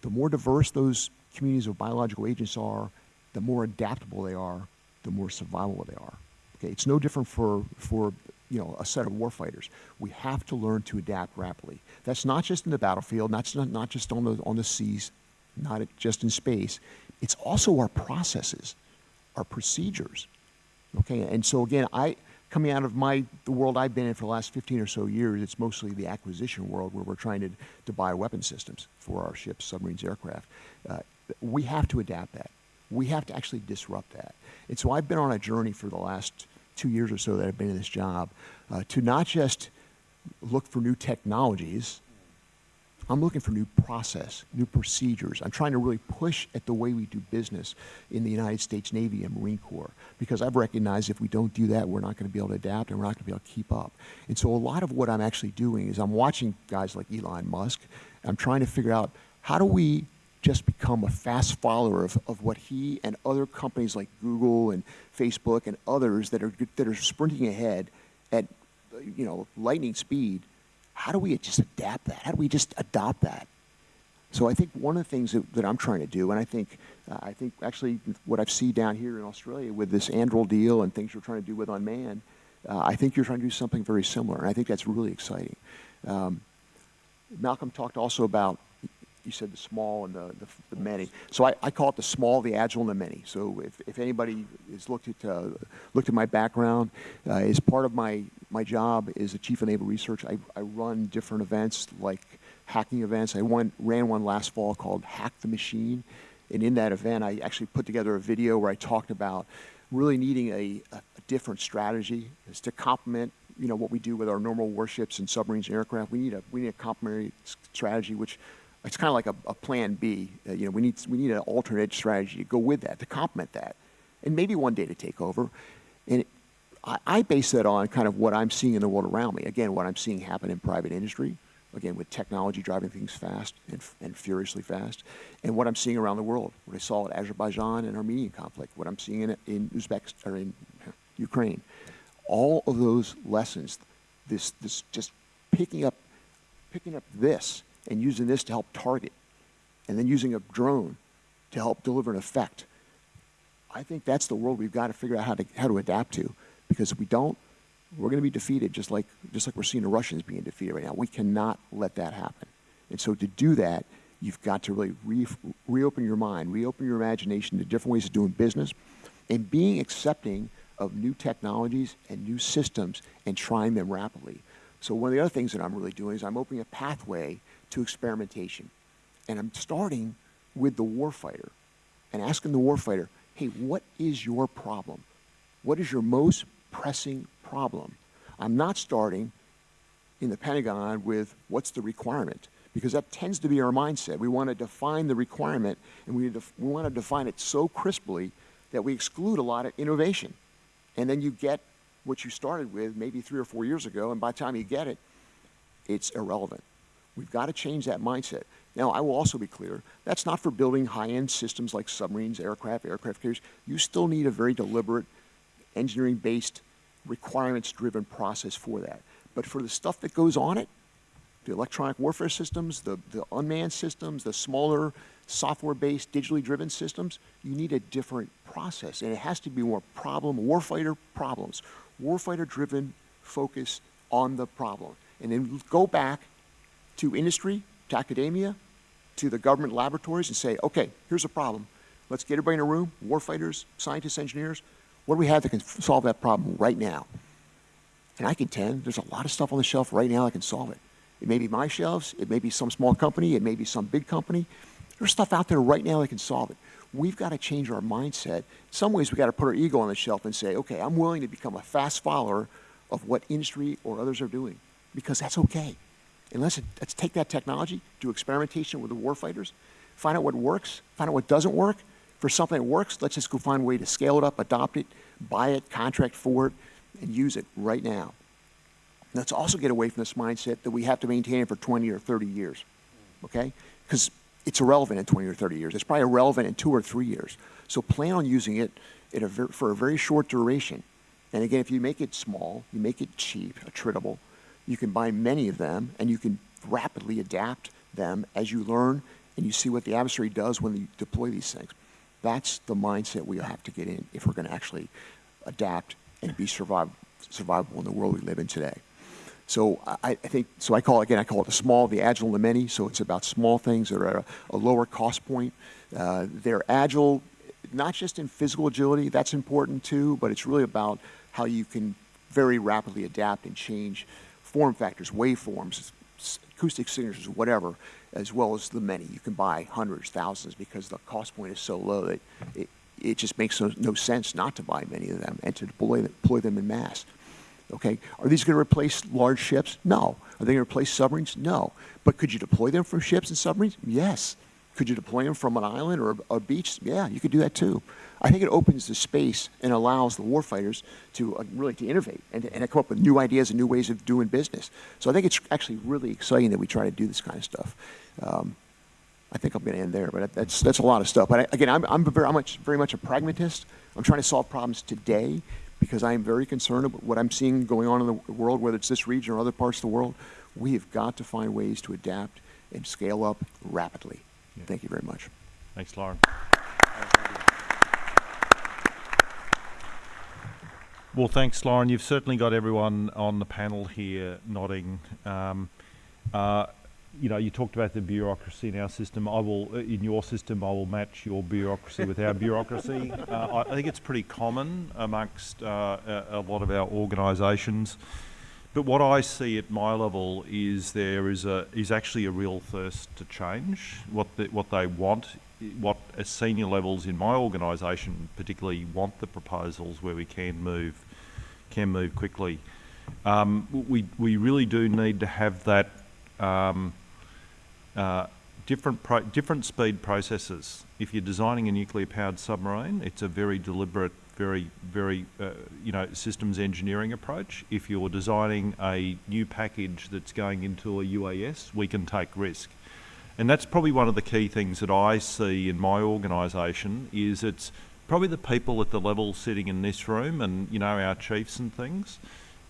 the more diverse those communities of biological agents are, the more adaptable they are, the more survivable they are. Okay, it's no different for, for you know, a set of warfighters. We have to learn to adapt rapidly. That's not just in the battlefield, not, not, not just on the, on the seas, not just in space. It's also our processes, our procedures. Okay, and so again, I, coming out of my, the world I've been in for the last 15 or so years, it's mostly the acquisition world where we're trying to, to buy weapon systems for our ships, submarines, aircraft. Uh, we have to adapt that. We have to actually disrupt that. And so I've been on a journey for the last two years or so that I've been in this job uh, to not just look for new technologies, I'm looking for new process, new procedures. I'm trying to really push at the way we do business in the United States Navy and Marine Corps because I've recognized if we don't do that, we're not going to be able to adapt and we're not going to be able to keep up. And so a lot of what I'm actually doing is I'm watching guys like Elon Musk. I'm trying to figure out how do we just become a fast follower of, of what he and other companies like Google and Facebook and others that are, that are sprinting ahead at, you know, lightning speed. How do we just adapt that? How do we just adopt that? So I think one of the things that, that I'm trying to do, and I think, uh, I think actually what I've seen down here in Australia with this Anduril deal and things you're trying to do with Unmanned, uh, I think you're trying to do something very similar, and I think that's really exciting. Um, Malcolm talked also about you said the small and the, the, the many. So I, I, call it the small, the agile, and the many. So if, if anybody has looked at, uh, looked at my background, uh, as part of my, my job as a chief of naval research, I, I run different events like hacking events. I won, ran one last fall called Hack the Machine. And in that event, I actually put together a video where I talked about really needing a, a, a different strategy is to complement you know what we do with our normal warships and submarines and aircraft. We need a we need a complementary strategy which it's kind of like a, a plan B. Uh, you know, we need, we need an alternate strategy to go with that, to complement that, and maybe one day to take over. And it, I, I base that on kind of what I'm seeing in the world around me. Again, what I'm seeing happen in private industry, again, with technology driving things fast and, and furiously fast, and what I'm seeing around the world, what I saw at Azerbaijan and Armenian conflict, what I'm seeing in, in Uzbekistan, or in Ukraine. All of those lessons, this, this just picking up, picking up this and using this to help target, and then using a drone to help deliver an effect. I think that's the world we've got to figure out how to, how to adapt to, because if we don't, we're going to be defeated just like, just like we're seeing the Russians being defeated right now. We cannot let that happen. And so to do that, you've got to really re reopen your mind, reopen your imagination to different ways of doing business, and being accepting of new technologies and new systems and trying them rapidly. So one of the other things that I'm really doing is I'm opening a pathway to experimentation. And I'm starting with the warfighter and asking the warfighter, hey, what is your problem? What is your most pressing problem? I'm not starting in the Pentagon with what's the requirement because that tends to be our mindset. We want to define the requirement and we, we want to define it so crisply that we exclude a lot of innovation. And then you get what you started with maybe three or four years ago, and by the time you get it, it's irrelevant. We've got to change that mindset. Now, I will also be clear, that's not for building high-end systems like submarines, aircraft, aircraft carriers. You still need a very deliberate, engineering-based, requirements-driven process for that. But for the stuff that goes on it, the electronic warfare systems, the, the unmanned systems, the smaller software-based, digitally driven systems, you need a different process. And it has to be more problem, warfighter problems, warfighter-driven focus on the problem. And then go back to industry, to academia, to the government laboratories and say, okay, here's a problem. Let's get everybody in a room, warfighters, scientists, engineers. What do we have that can solve that problem right now? And I contend there's a lot of stuff on the shelf right now that can solve it. It may be my shelves, it may be some small company, it may be some big company. There's stuff out there right now that can solve it. We've got to change our mindset. In some ways, we've got to put our ego on the shelf and say, okay, I'm willing to become a fast follower of what industry or others are doing because that's okay. And let's, let's take that technology, do experimentation with the warfighters, find out what works, find out what doesn't work. For something that works, let's just go find a way to scale it up, adopt it, buy it, contract for it, and use it right now. Let's also get away from this mindset that we have to maintain it for 20 or 30 years, okay? Because it's irrelevant in 20 or 30 years. It's probably irrelevant in two or three years. So plan on using it in a for a very short duration. And again, if you make it small, you make it cheap, attritable, you can buy many of them and you can rapidly adapt them as you learn and you see what the adversary does when you deploy these things. That's the mindset we have to get in if we're going to actually adapt and be survive, survivable in the world we live in today. So I, I think, so I call again, I call it the small, the agile, the many. So it's about small things that are a, a lower cost point. Uh, they're agile, not just in physical agility, that's important too, but it's really about how you can very rapidly adapt and change form factors, waveforms, acoustic signatures, whatever, as well as the many. You can buy hundreds, thousands, because the cost point is so low that it, it just makes no, no sense not to buy many of them and to deploy, deploy them in mass. Okay, are these going to replace large ships? No. Are they going to replace submarines? No. But could you deploy them from ships and submarines? Yes. Could you deploy them from an island or a, a beach? Yeah, you could do that too. I think it opens the space and allows the warfighters to uh, really to innovate and, and come up with new ideas and new ways of doing business. So I think it's actually really exciting that we try to do this kind of stuff. Um, I think I'm going to end there, but that's that's a lot of stuff. But I, again, I'm I'm very I'm much very much a pragmatist. I'm trying to solve problems today because I am very concerned about what I'm seeing going on in the world, whether it's this region or other parts of the world. We have got to find ways to adapt and scale up rapidly. Yeah. Thank you very much. Thanks, Lorin. Well, thanks, Lorin. You've certainly got everyone on the panel here nodding. Um, uh, you know, you talked about the bureaucracy in our system. I will, uh, in your system, I will match your bureaucracy with our bureaucracy. (laughs) Uh, I, I think it's pretty common amongst uh, a, a lot of our organisations. But what I see at my level is there is a is actually a real thirst to change. What the, what they want, what at senior levels in my organisation particularly want the proposals where we can move, can move quickly. Um, we we really do need to have that um, uh, different different speed processes. If you're designing a nuclear powered submarine, it's a very deliberate, very very uh, you know systems engineering approach. If you're designing a new package that's going into a UAS, we can take risk. And that's probably one of the key things that I see in my organisation is it's probably the people at the level sitting in this room and you know our chiefs and things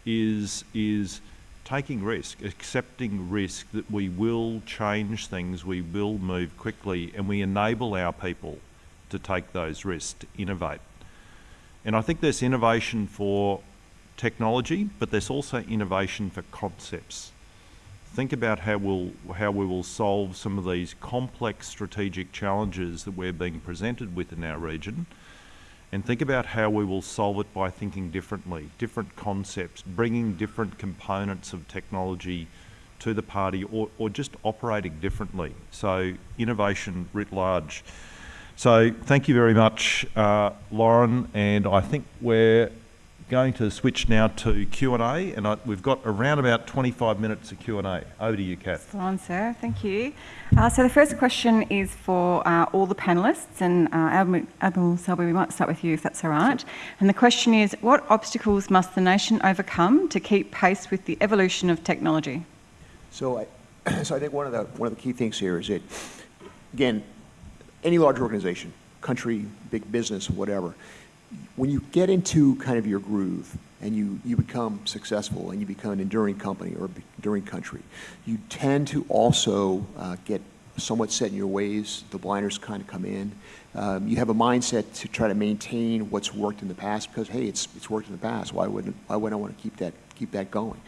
is is taking risk, accepting risk that we will change things, we will move quickly, and we enable our people to take those risks, to innovate. And I think there's innovation for technology, but there's also innovation for concepts. Think about how we'll how we will solve some of these complex strategic challenges that we're being presented with in our region and think about how we will solve it by thinking differently, different concepts, bringing different components of technology to the party or, or just operating differently. So innovation writ large. So thank you very much, uh, Lorin, and I think we're going to switch now to Q&A, and I, we've got around about 25 minutes of Q&A. Over to you, Kath. Go on, sir. Thank you. Uh, so the first question is for uh, all the panellists, and uh, Admiral, Admiral Selby, we might start with you if that's all right. And the question is, what obstacles must the nation overcome to keep pace with the evolution of technology? So I, (clears throat) so I think one of the one of the key things here is that, again, any large organization, country, big business, whatever, when you get into kind of your groove and you, you become successful and you become an enduring company or enduring country, you tend to also uh, get somewhat set in your ways. The blinders kind of come in. Um, you have a mindset to try to maintain what's worked in the past because hey, it's it's worked in the past. Why wouldn't why wouldn't I want to keep that keep that going?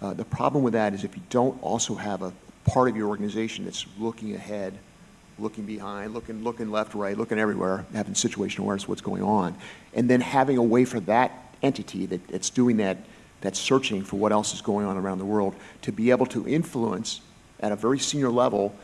Uh, the problem with that is if you don't also have a part of your organization that's looking ahead looking behind, looking, looking left, right, looking everywhere, having situational awareness of what's going on, and then having a way for that entity that, that's doing that, that's searching for what else is going on around the world to be able to influence at a very senior level,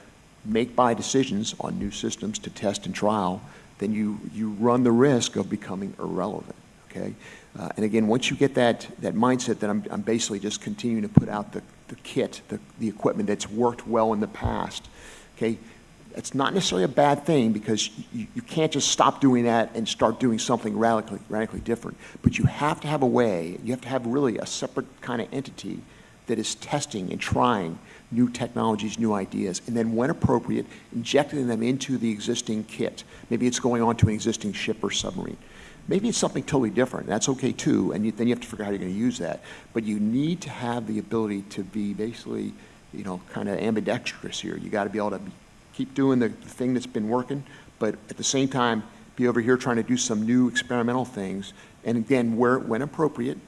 make buy decisions on new systems to test and trial, then you, you run the risk of becoming irrelevant, okay? Uh, and again, once you get that, that mindset that I'm, I'm basically just continuing to put out the, the kit, the, the equipment that's worked well in the past, okay? It's not necessarily a bad thing because you, you can't just stop doing that and start doing something radically, radically different. But you have to have a way, you have to have really a separate kind of entity that is testing and trying new technologies, new ideas, and then when appropriate, injecting them into the existing kit. Maybe it's going onto an existing ship or submarine. Maybe it's something totally different. That's okay too, and you, then you have to figure out how you're going to use that. But you need to have the ability to be basically, you know, kind of ambidextrous here. You got to be able to be keep doing the, thing that's been working, but at the same time, be over here trying to do some new experimental things. And again, where, when appropriate,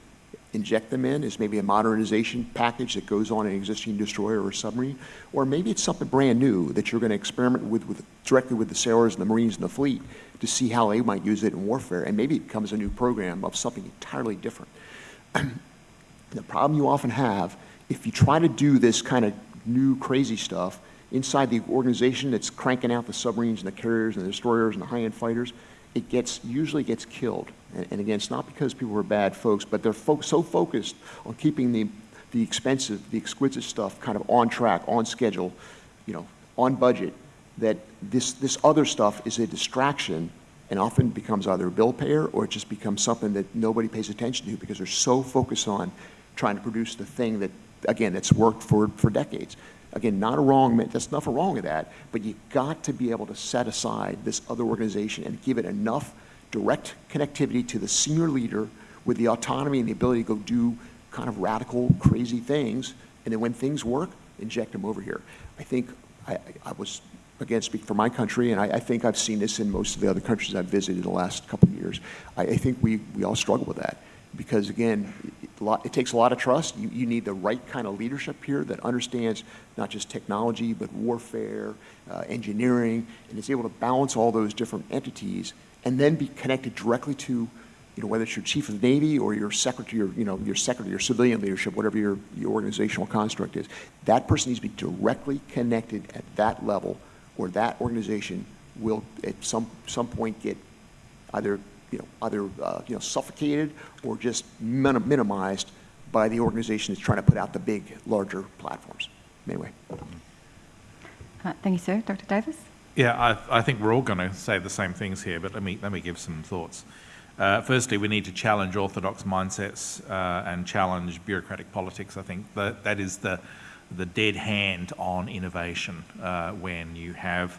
inject them in as maybe a modernization package that goes on an existing destroyer or submarine, or maybe it's something brand new that you're going to experiment with, with directly with the sailors and the Marines and the fleet to see how they might use it in warfare, and maybe it becomes a new program of something entirely different. (clears throat) the problem you often have, if you try to do this kind of new crazy stuff, inside the organization that's cranking out the submarines and the carriers and the destroyers and the high-end fighters, it gets usually gets killed. And, and, again, it's not because people are bad folks, but they're fo so focused on keeping the the expensive, the exquisite stuff kind of on track, on schedule, you know, on budget, that this this other stuff is a distraction and often becomes either a bill payer or it just becomes something that nobody pays attention to because they're so focused on trying to produce the thing that again that's worked for for decades. Again, not a wrong, there's nothing wrong with that, but you got to be able to set aside this other organization and give it enough direct connectivity to the senior leader with the autonomy and the ability to go do kind of radical, crazy things. And then when things work, inject them over here. I think I, I was, again, speak for my country, and I, I, think I've seen this in most of the other countries I've visited in the last couple of years. I, I think we, we all struggle with that because again, lot, it, takes a lot of trust. You, you need the right kind of leadership here that understands not just technology, but warfare, uh, engineering, and is able to balance all those different entities and then be connected directly to, you know, whether it's your chief of the Navy or your secretary, or, you know, your secretary, your civilian leadership, whatever your, your organizational construct is. That person needs to be directly connected at that level or that organization will at some, some point get either you know, either uh, you know, suffocated or just min minimized by the organization that's trying to put out the big, larger platforms. Anyway. Uh, thank you, sir. Dr. Davis? Yeah, I, I think we're all going to say the same things here, but let me, let me give some thoughts. Uh, firstly, we need to challenge orthodox mindsets uh, and challenge bureaucratic politics. I think that, that is the, the dead hand on innovation uh, when you have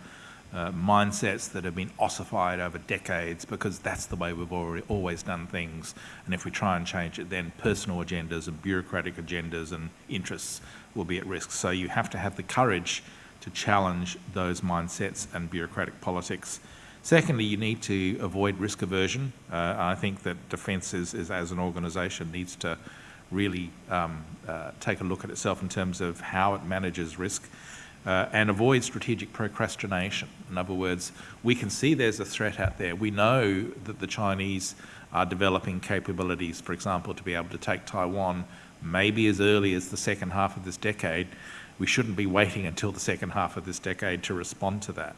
uh, mindsets that have been ossified over decades because that's the way we've already, always done things. And if we try and change it, then personal agendas and bureaucratic agendas and interests will be at risk. So you have to have the courage to challenge those mindsets and bureaucratic politics. Secondly, you need to avoid risk aversion. Uh, I think that defence is, is, as an organisation, needs to really um, uh, take a look at itself in terms of how it manages risk uh, and avoid strategic procrastination. In other words, we can see there's a threat out there. We know that the Chinese are developing capabilities, for example, to be able to take Taiwan maybe as early as the second half of this decade. We shouldn't be waiting until the second half of this decade to respond to that.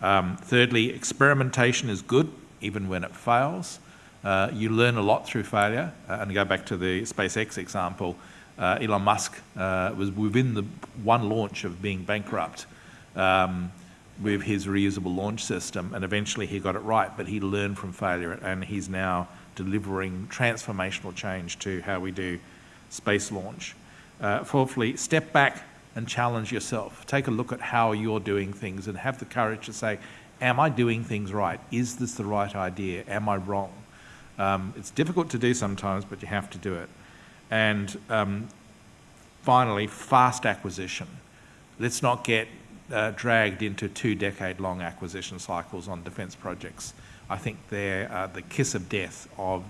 Um, thirdly, experimentation is good, even when it fails. Uh, you learn a lot through failure. Uh, and go back to the SpaceX example, uh, Elon Musk uh, was within the one launch of being bankrupt um, with his reusable launch system, and eventually he got it right, but he learned from failure, and he's now delivering transformational change to how we do space launch. Uh, fourthly, step back and challenge yourself. Take a look at how you're doing things and have the courage to say, am I doing things right? Is this the right idea? Am I wrong? Um, it's difficult to do sometimes, but you have to do it. And um, finally, fast acquisition. Let's not get uh, dragged into two decade long acquisition cycles on defence projects. I think they're uh, the kiss of death of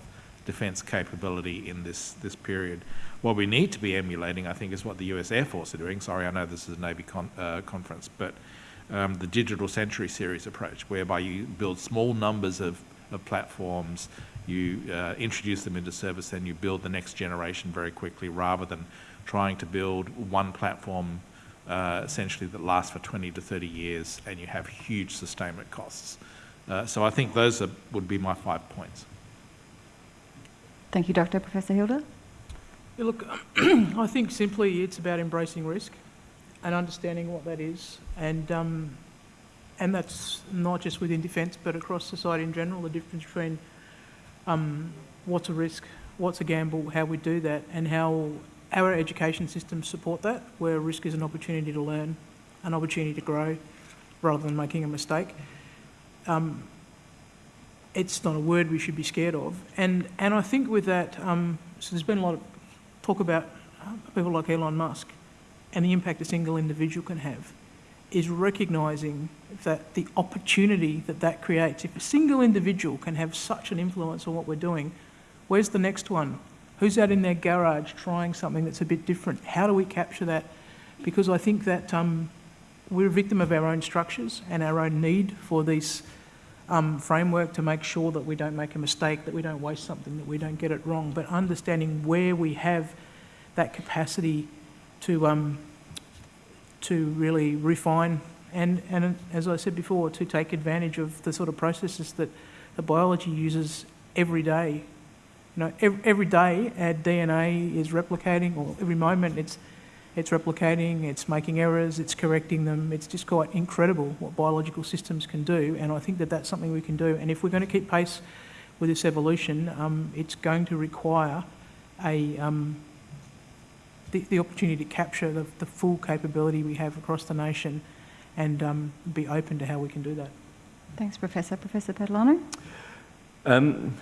defence capability in this, this period. What we need to be emulating, I think, is what the US Air Force are doing. Sorry, I know this is a Navy con uh, conference, but um, the Digital Century Series approach, whereby you build small numbers of, of platforms, you uh, introduce them into service, then you build the next generation very quickly rather than trying to build one platform uh, essentially that lasts for 20 to 30 years and you have huge sustainment costs. Uh, so I think those are, would be my five points. Thank you, Dr. Professor Hilder. Yeah, look, (clears throat) I think simply it's about embracing risk and understanding what that is. And, um, and that's not just within defence, but across society in general, the difference between um, what's a risk, what's a gamble, how we do that, and how our education systems support that, where risk is an opportunity to learn, an opportunity to grow, rather than making a mistake. Um, it's not a word we should be scared of. And, and I think with that, um, so there's been a lot of talk about people like Elon Musk and the impact a single individual can have, is recognising that the opportunity that that creates, if a single individual can have such an influence on what we're doing, where's the next one? Who's out in their garage trying something that's a bit different? How do we capture that? Because I think that um, we're a victim of our own structures and our own need for this um, framework to make sure that we don't make a mistake, that we don't waste something, that we don't get it wrong, but understanding where we have that capacity to, um, to really refine and, and, as I said before, to take advantage of the sort of processes that the biology uses every day. You know, every, every day our DNA is replicating, or every moment it's it's replicating, it's making errors, it's correcting them. It's just quite incredible what biological systems can do, and I think that that's something we can do. And if we're going to keep pace with this evolution, um, it's going to require a, um, the, the, opportunity to capture the, the, full capability we have across the nation and um, be open to how we can do that. Thanks, Professor. Professor Patalano? Um,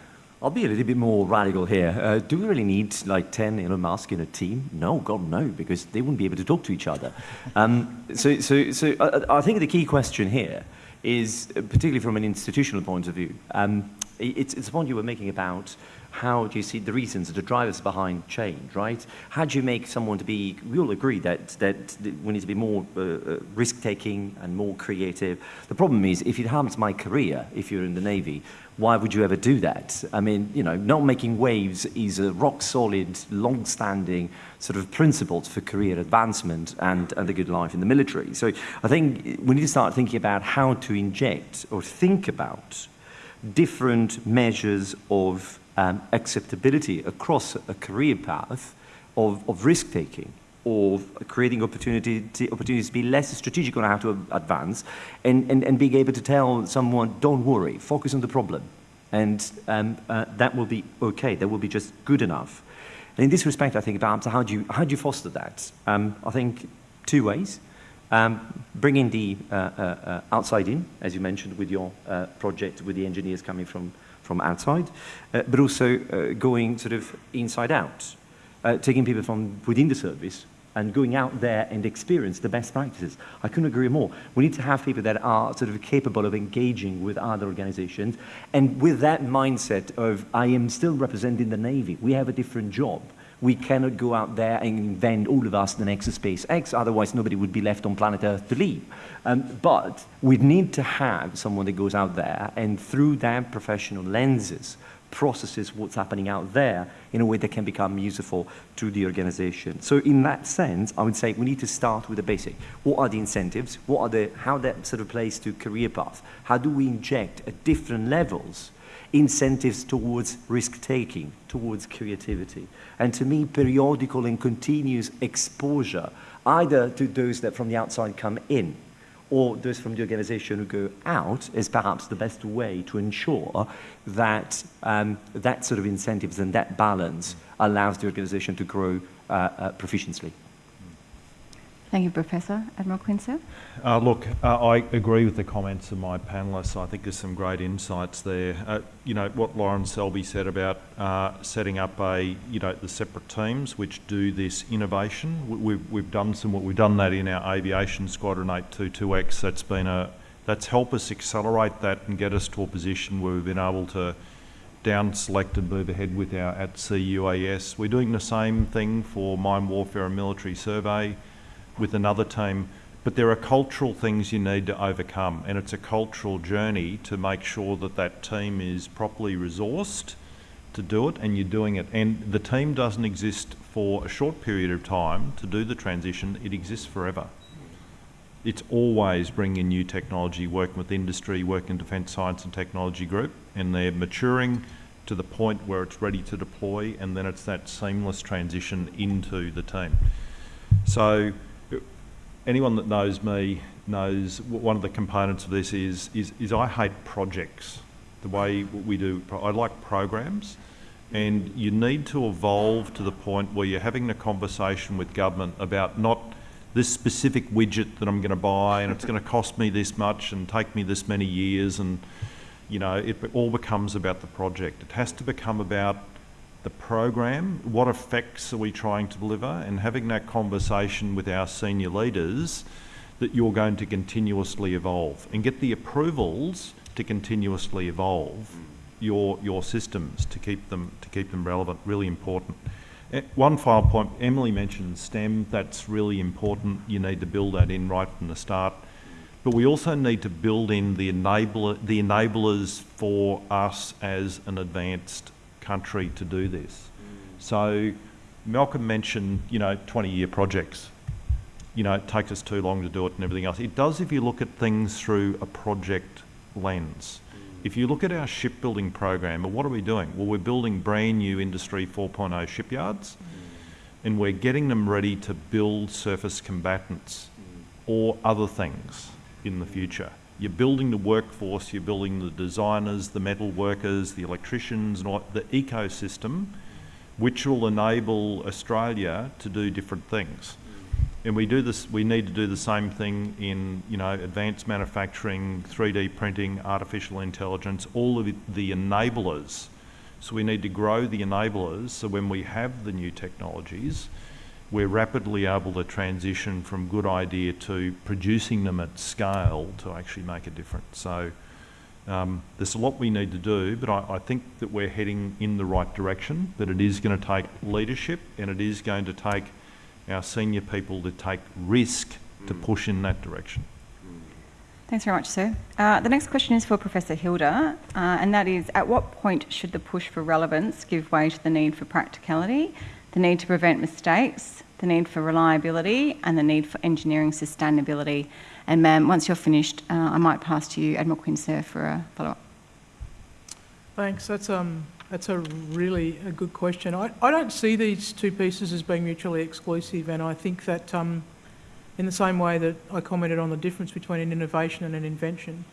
I'll be a little bit more radical here. Uh, do we really need like 10 Elon Musk in a team? No, God, no, because they wouldn't be able to talk to each other. Um, so, so, so I, I, think the key question here is, uh, particularly from an institutional point of view, um, it's, it's the point you were making about how do you see the reasons, the drivers behind change, right? How do you make someone to be, we all agree that, that we need to be more uh, uh, risk-taking and more creative. The problem is, if it harms my career, if you're in the Navy, why would you ever do that? I mean, you know, not making waves is a rock-solid, long-standing sort of principle for career advancement and, and a good life in the military. So I think we need to start thinking about how to inject or think about different measures of um, acceptability across a career path of, of risk-taking or creating opportunity to, opportunities to be less strategic on how to advance and, and, and being able to tell someone, don't worry, focus on the problem. And um, uh, that will be okay, that will be just good enough. And in this respect, I think about how do you, how do you foster that? Um, I think two ways. Um, bringing the uh, uh, uh outside in, as you mentioned with your uh, project, with the engineers coming from from outside, uh, but also uh, going sort of inside out, uh, taking people from within the service and going out there and experience the best practices. I couldn't agree more. We need to have people that are sort of capable of engaging with other organizations and with that mindset of, I am still representing the Navy. We have a different job. We cannot go out there and invent all of us the next SpaceX, otherwise nobody would be left on planet Earth to leave. Um, but we need to have someone that goes out there and through their professional lenses processes what's happening out there in a way that can become useful to the organization. So in that sense, I would say we need to start with the basic. What are the incentives? What are the, how that sort of plays to career path? How do we inject at different levels incentives towards risk-taking, towards creativity? And to me, periodical and continuous exposure, either to those that from the outside come in, or those from the organization who go out is perhaps the best way to ensure that um, that sort of incentives and that balance allows the organization to grow uh, uh, proficiently. Thank you, Professor. Admiral Quinn. Uh, look, uh, I agree with the comments of my panellists. I think there's some great insights there. Uh, you know, what Lorin Selby said about uh, setting up a, you know, the separate teams which do this innovation. We, we've, we've done some, we've done that in our aviation squadron 822X. That's been a, that's helped us accelerate that and get us to a position where we've been able to down select and move ahead with our at sea UAS. We're doing the same thing for mine warfare and military survey with another team, but there are cultural things you need to overcome, and it's a cultural journey to make sure that that team is properly resourced to do it, and you're doing it. And the team doesn't exist for a short period of time to do the transition, it exists forever. It's always bringing new technology, working with industry, working in Defence Science and Technology Group, and they're maturing to the point where it's ready to deploy, and then it's that seamless transition into the team. So anyone that knows me knows one of the components of this is, is, is I hate projects, the way we do, I like programs, and you need to evolve to the point where you're having a conversation with government about not this specific widget that I'm going to buy and it's going to cost me this much and take me this many years and you know it all becomes about the project. It has to become about the program, what effects are we trying to deliver, and having that conversation with our senior leaders that you're going to continuously evolve and get the approvals to continuously evolve your your systems to keep them to keep them relevant. Really important. Eh, One final point, Emily mentioned STEM, that's really important. You need to build that in right from the start. But we also need to build in the enabler, the enablers for us as an advanced country to do this. So Malcolm mentioned, you know, 20-year projects. You know, it takes us too long to do it and everything else. It does if you look at things through a project lens. If you look at our shipbuilding program, well, what are we doing? Well, we're building brand new Industry 4.0 shipyards and we're getting them ready to build surface combatants or other things in the future. You're building the workforce, you're building the designers, the metal workers, the electricians, the ecosystem, which will enable Australia to do different things. And we do this. We need to do the same thing in, you know, advanced manufacturing, 3D printing, artificial intelligence, all of the enablers. So we need to grow the enablers. So when we have the new technologies, we're rapidly able to transition from good idea to producing them at scale to actually make a difference. So um, there's a lot we need to do, but I, I, think that we're heading in the right direction. But it is going to take leadership and it is going to take our senior people to take risk to push in that direction. Thanks very much, sir. Uh, the next question is for Professor Hilder, uh, and that is, at what point should the push for relevance give way to the need for practicality, the need to prevent mistakes, the need for reliability, and the need for engineering sustainability? And ma'am, once you're finished, uh, I might pass to you, Admiral Quinn, sir, for a follow-up. Thanks. That's um that's a really a good question. I, I don't see these two pieces as being mutually exclusive, and I think that um, in the same way that I commented on the difference between an innovation and an invention,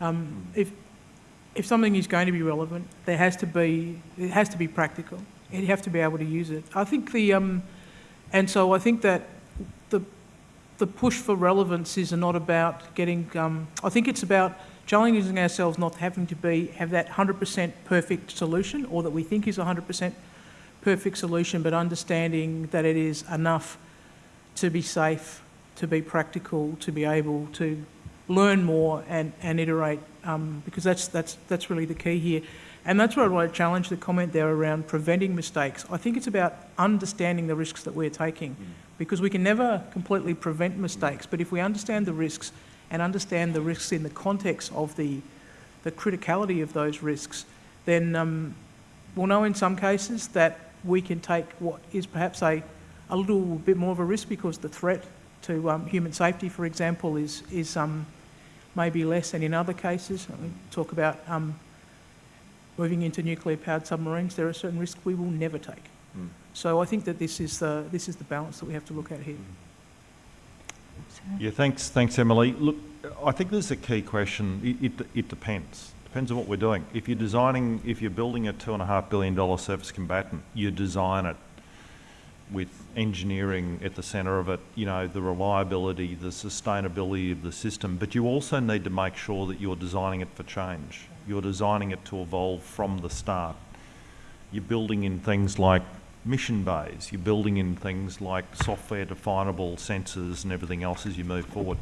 um, if if something is going to be relevant, there has to be it has to be practical. You have to be able to use it. I think the um, and so I think that the the push for relevance is not about getting. Um, I think it's about challenging ourselves not having to be have that 100% perfect solution or that we think is 100% perfect solution, but understanding that it is enough to be safe, to be practical, to be able to learn more and, and iterate, um, because that's, that's, that's really the key here. And that's where I want to challenge the comment there around preventing mistakes. I think it's about understanding the risks that we're taking, because we can never completely prevent mistakes, but if we understand the risks and understand the risks in the context of the, the criticality of those risks, then, um, we'll know in some cases that we can take what is perhaps a, a little bit more of a risk because the threat to um, human safety, for example, is, is um, maybe less than in other cases. Mean, talk about um, moving into nuclear-powered submarines. There are certain risks we will never take. Hmm. So I think that this is the, this is the balance that we have to look at here. Yeah, thanks, thanks, Emily. Look, I think this is a key question. It, it, it depends. Depends on what we're doing. If you're designing, if you're building a two and a half billion dollar surface combatant, you design it with engineering at the centre of it, you know, the reliability, the sustainability of the system, but you also need to make sure that you're designing it for change. You're designing it to evolve from the start. You're building in things like mission bays, you're building in things like software definable sensors and everything else as you move forward.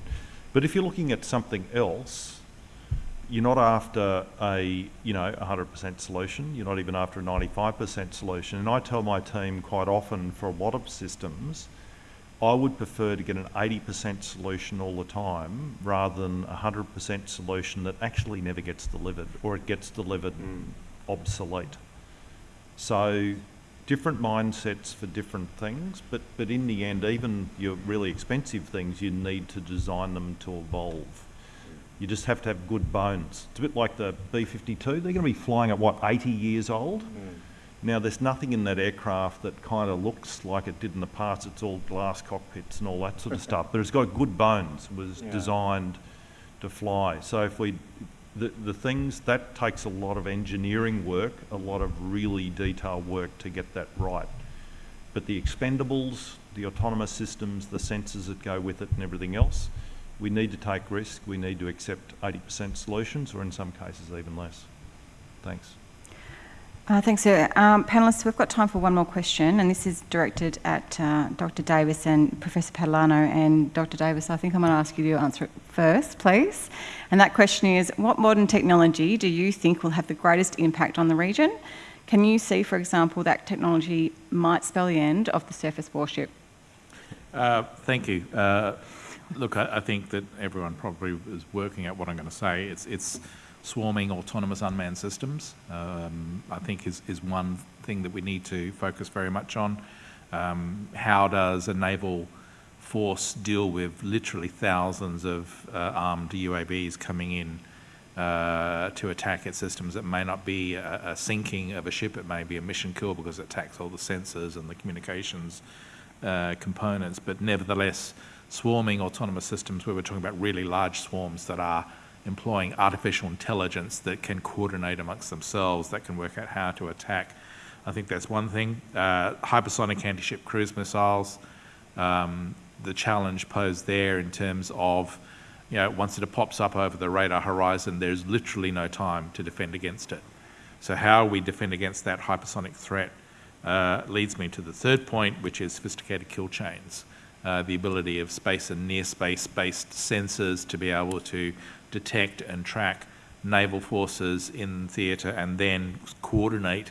But if you're looking at something else, you're not after a, you know, 100% solution, you're not even after a 95% solution. And I tell my team quite often for a lot of systems, I would prefer to get an 80% solution all the time rather than a 100% solution that actually never gets delivered or it gets delivered mm. obsolete. So different mindsets for different things, but, but in the end, even your really expensive things, you need to design them to evolve. You just have to have good bones. It's a bit like the B-52. They're going to be flying at, what, 80 years old? Mm. Now, there's nothing in that aircraft that kind of looks like it did in the past. It's all glass cockpits and all that sort of (laughs) stuff. But it's got good bones. It was designed to fly. So if we, the, the things, that takes a lot of engineering work, a lot of really detailed work to get that right. But the expendables, the autonomous systems, the sensors that go with it and everything else, we need to take risk. We need to accept 80% solutions or in some cases even less. Thanks. Uh, thanks, sir. Um, panellists, we've got time for one more question, and this is directed at uh, Dr. Davis and Professor Patalano. And Dr. Davis, I think I'm going to ask you to answer it first, please. And that question is What modern technology do you think will have the greatest impact on the region? Can you see, for example, that technology might spell the end of the surface warship? Uh, Thank you. Uh, Look, I I think that everyone probably is working out what I'm going to say. It's it's swarming autonomous unmanned systems, um, I think is is one thing that we need to focus very much on. Um, How does a naval force deal with literally thousands of uh, armed UAVs coming in uh, to attack its systems. It may not be a, a sinking of a ship, it may be a mission kill because it attacks all the sensors and the communications uh, components, but nevertheless, swarming autonomous systems where we're talking about really large swarms that are employing artificial intelligence that can coordinate amongst themselves, that can work out how to attack. I think that's one thing. Uh, hypersonic anti-ship cruise missiles, um, the challenge posed there in terms of, you know, once it pops up over the radar horizon, there's literally no time to defend against it. So how we defend against that hypersonic threat uh, leads me to the third point, which is sophisticated kill chains. Uh, the ability of space and near space based sensors to be able to detect and track naval forces in theatre and then coordinate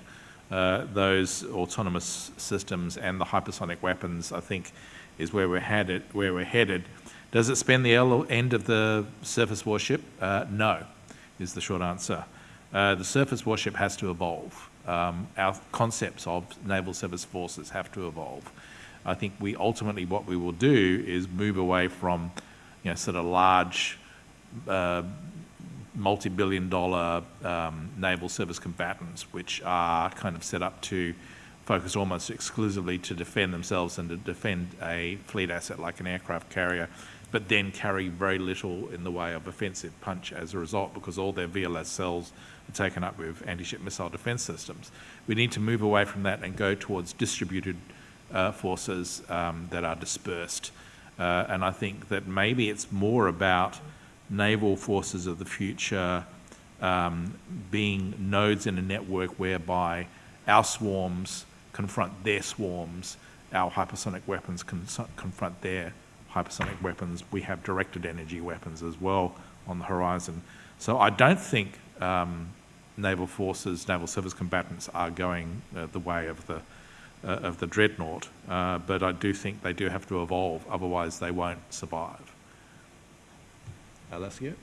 uh, those autonomous systems and the hypersonic weapons, I think, is where we're headed. Where we're headed. Does it spend the end of the surface warship? Uh, no, is the short answer. Uh, the surface warship has to evolve. Um, our concepts of naval surface forces have to evolve. I think we ultimately what we will do is move away from, you know, sort of large, uh, multi-billion dollar um, naval surface combatants, which are kind of set up to focus almost exclusively to defend themselves and to defend a fleet asset like an aircraft carrier, but then carry very little in the way of offensive punch as a result because all their VLS cells are taken up with anti-ship missile defense systems. We need to move away from that and go towards distributed uh, forces um, that are dispersed. Uh, and I think that maybe it's more about naval forces of the future um, being nodes in a network whereby our swarms confront their swarms, our hypersonic weapons confront their hypersonic weapons. We have directed energy weapons as well on the horizon. So I don't think um, naval forces, naval surface combatants are going uh, the way of the uh, of the dreadnought, uh, but I do think they do have to evolve, otherwise they won't survive. Alessio?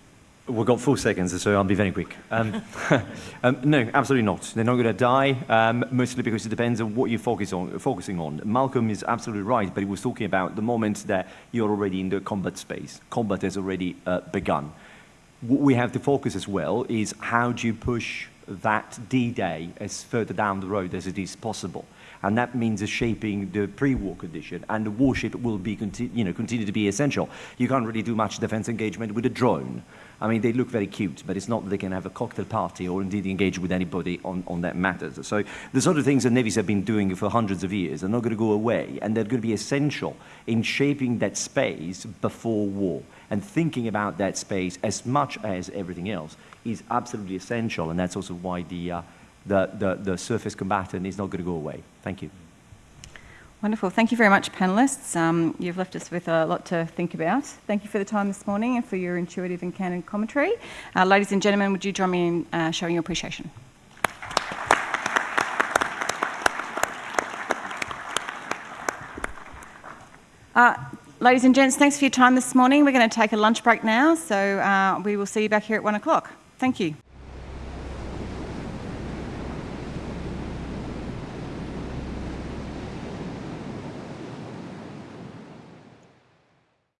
We've got four seconds, so I'll be very quick. Um, (laughs) um, no, absolutely not. They're not going to die, um, mostly because it depends on what you're focus on, focusing on. Malcolm is absolutely right, but he was talking about the moment that you're already in the combat space. Combat has already uh, begun. What we have to focus as well is how do you push that D-Day as further down the road as it is possible. And that means shaping the pre-war condition, and the warship will be, you know, continue to be essential. You can't really do much defense engagement with a drone. I mean, they look very cute, but it's not that they can have a cocktail party or indeed engage with anybody on, on that matters. So the sort of things that navies have been doing for hundreds of years are not going to go away, and they're going to be essential in shaping that space before war. And thinking about that space as much as everything else is absolutely essential, and that's also why the, uh, the, the, the surface combatant is not going to go away. Thank you. Wonderful. Thank you very much, panellists. Um, you've left us with a lot to think about. Thank you for the time this morning and for your intuitive and candid commentary. Uh, ladies and gentlemen, would you join me in uh, showing your appreciation? Uh, ladies and gents, thanks for your time this morning. We're going to take a lunch break now, so uh, we will see you back here at one o'clock. Thank you.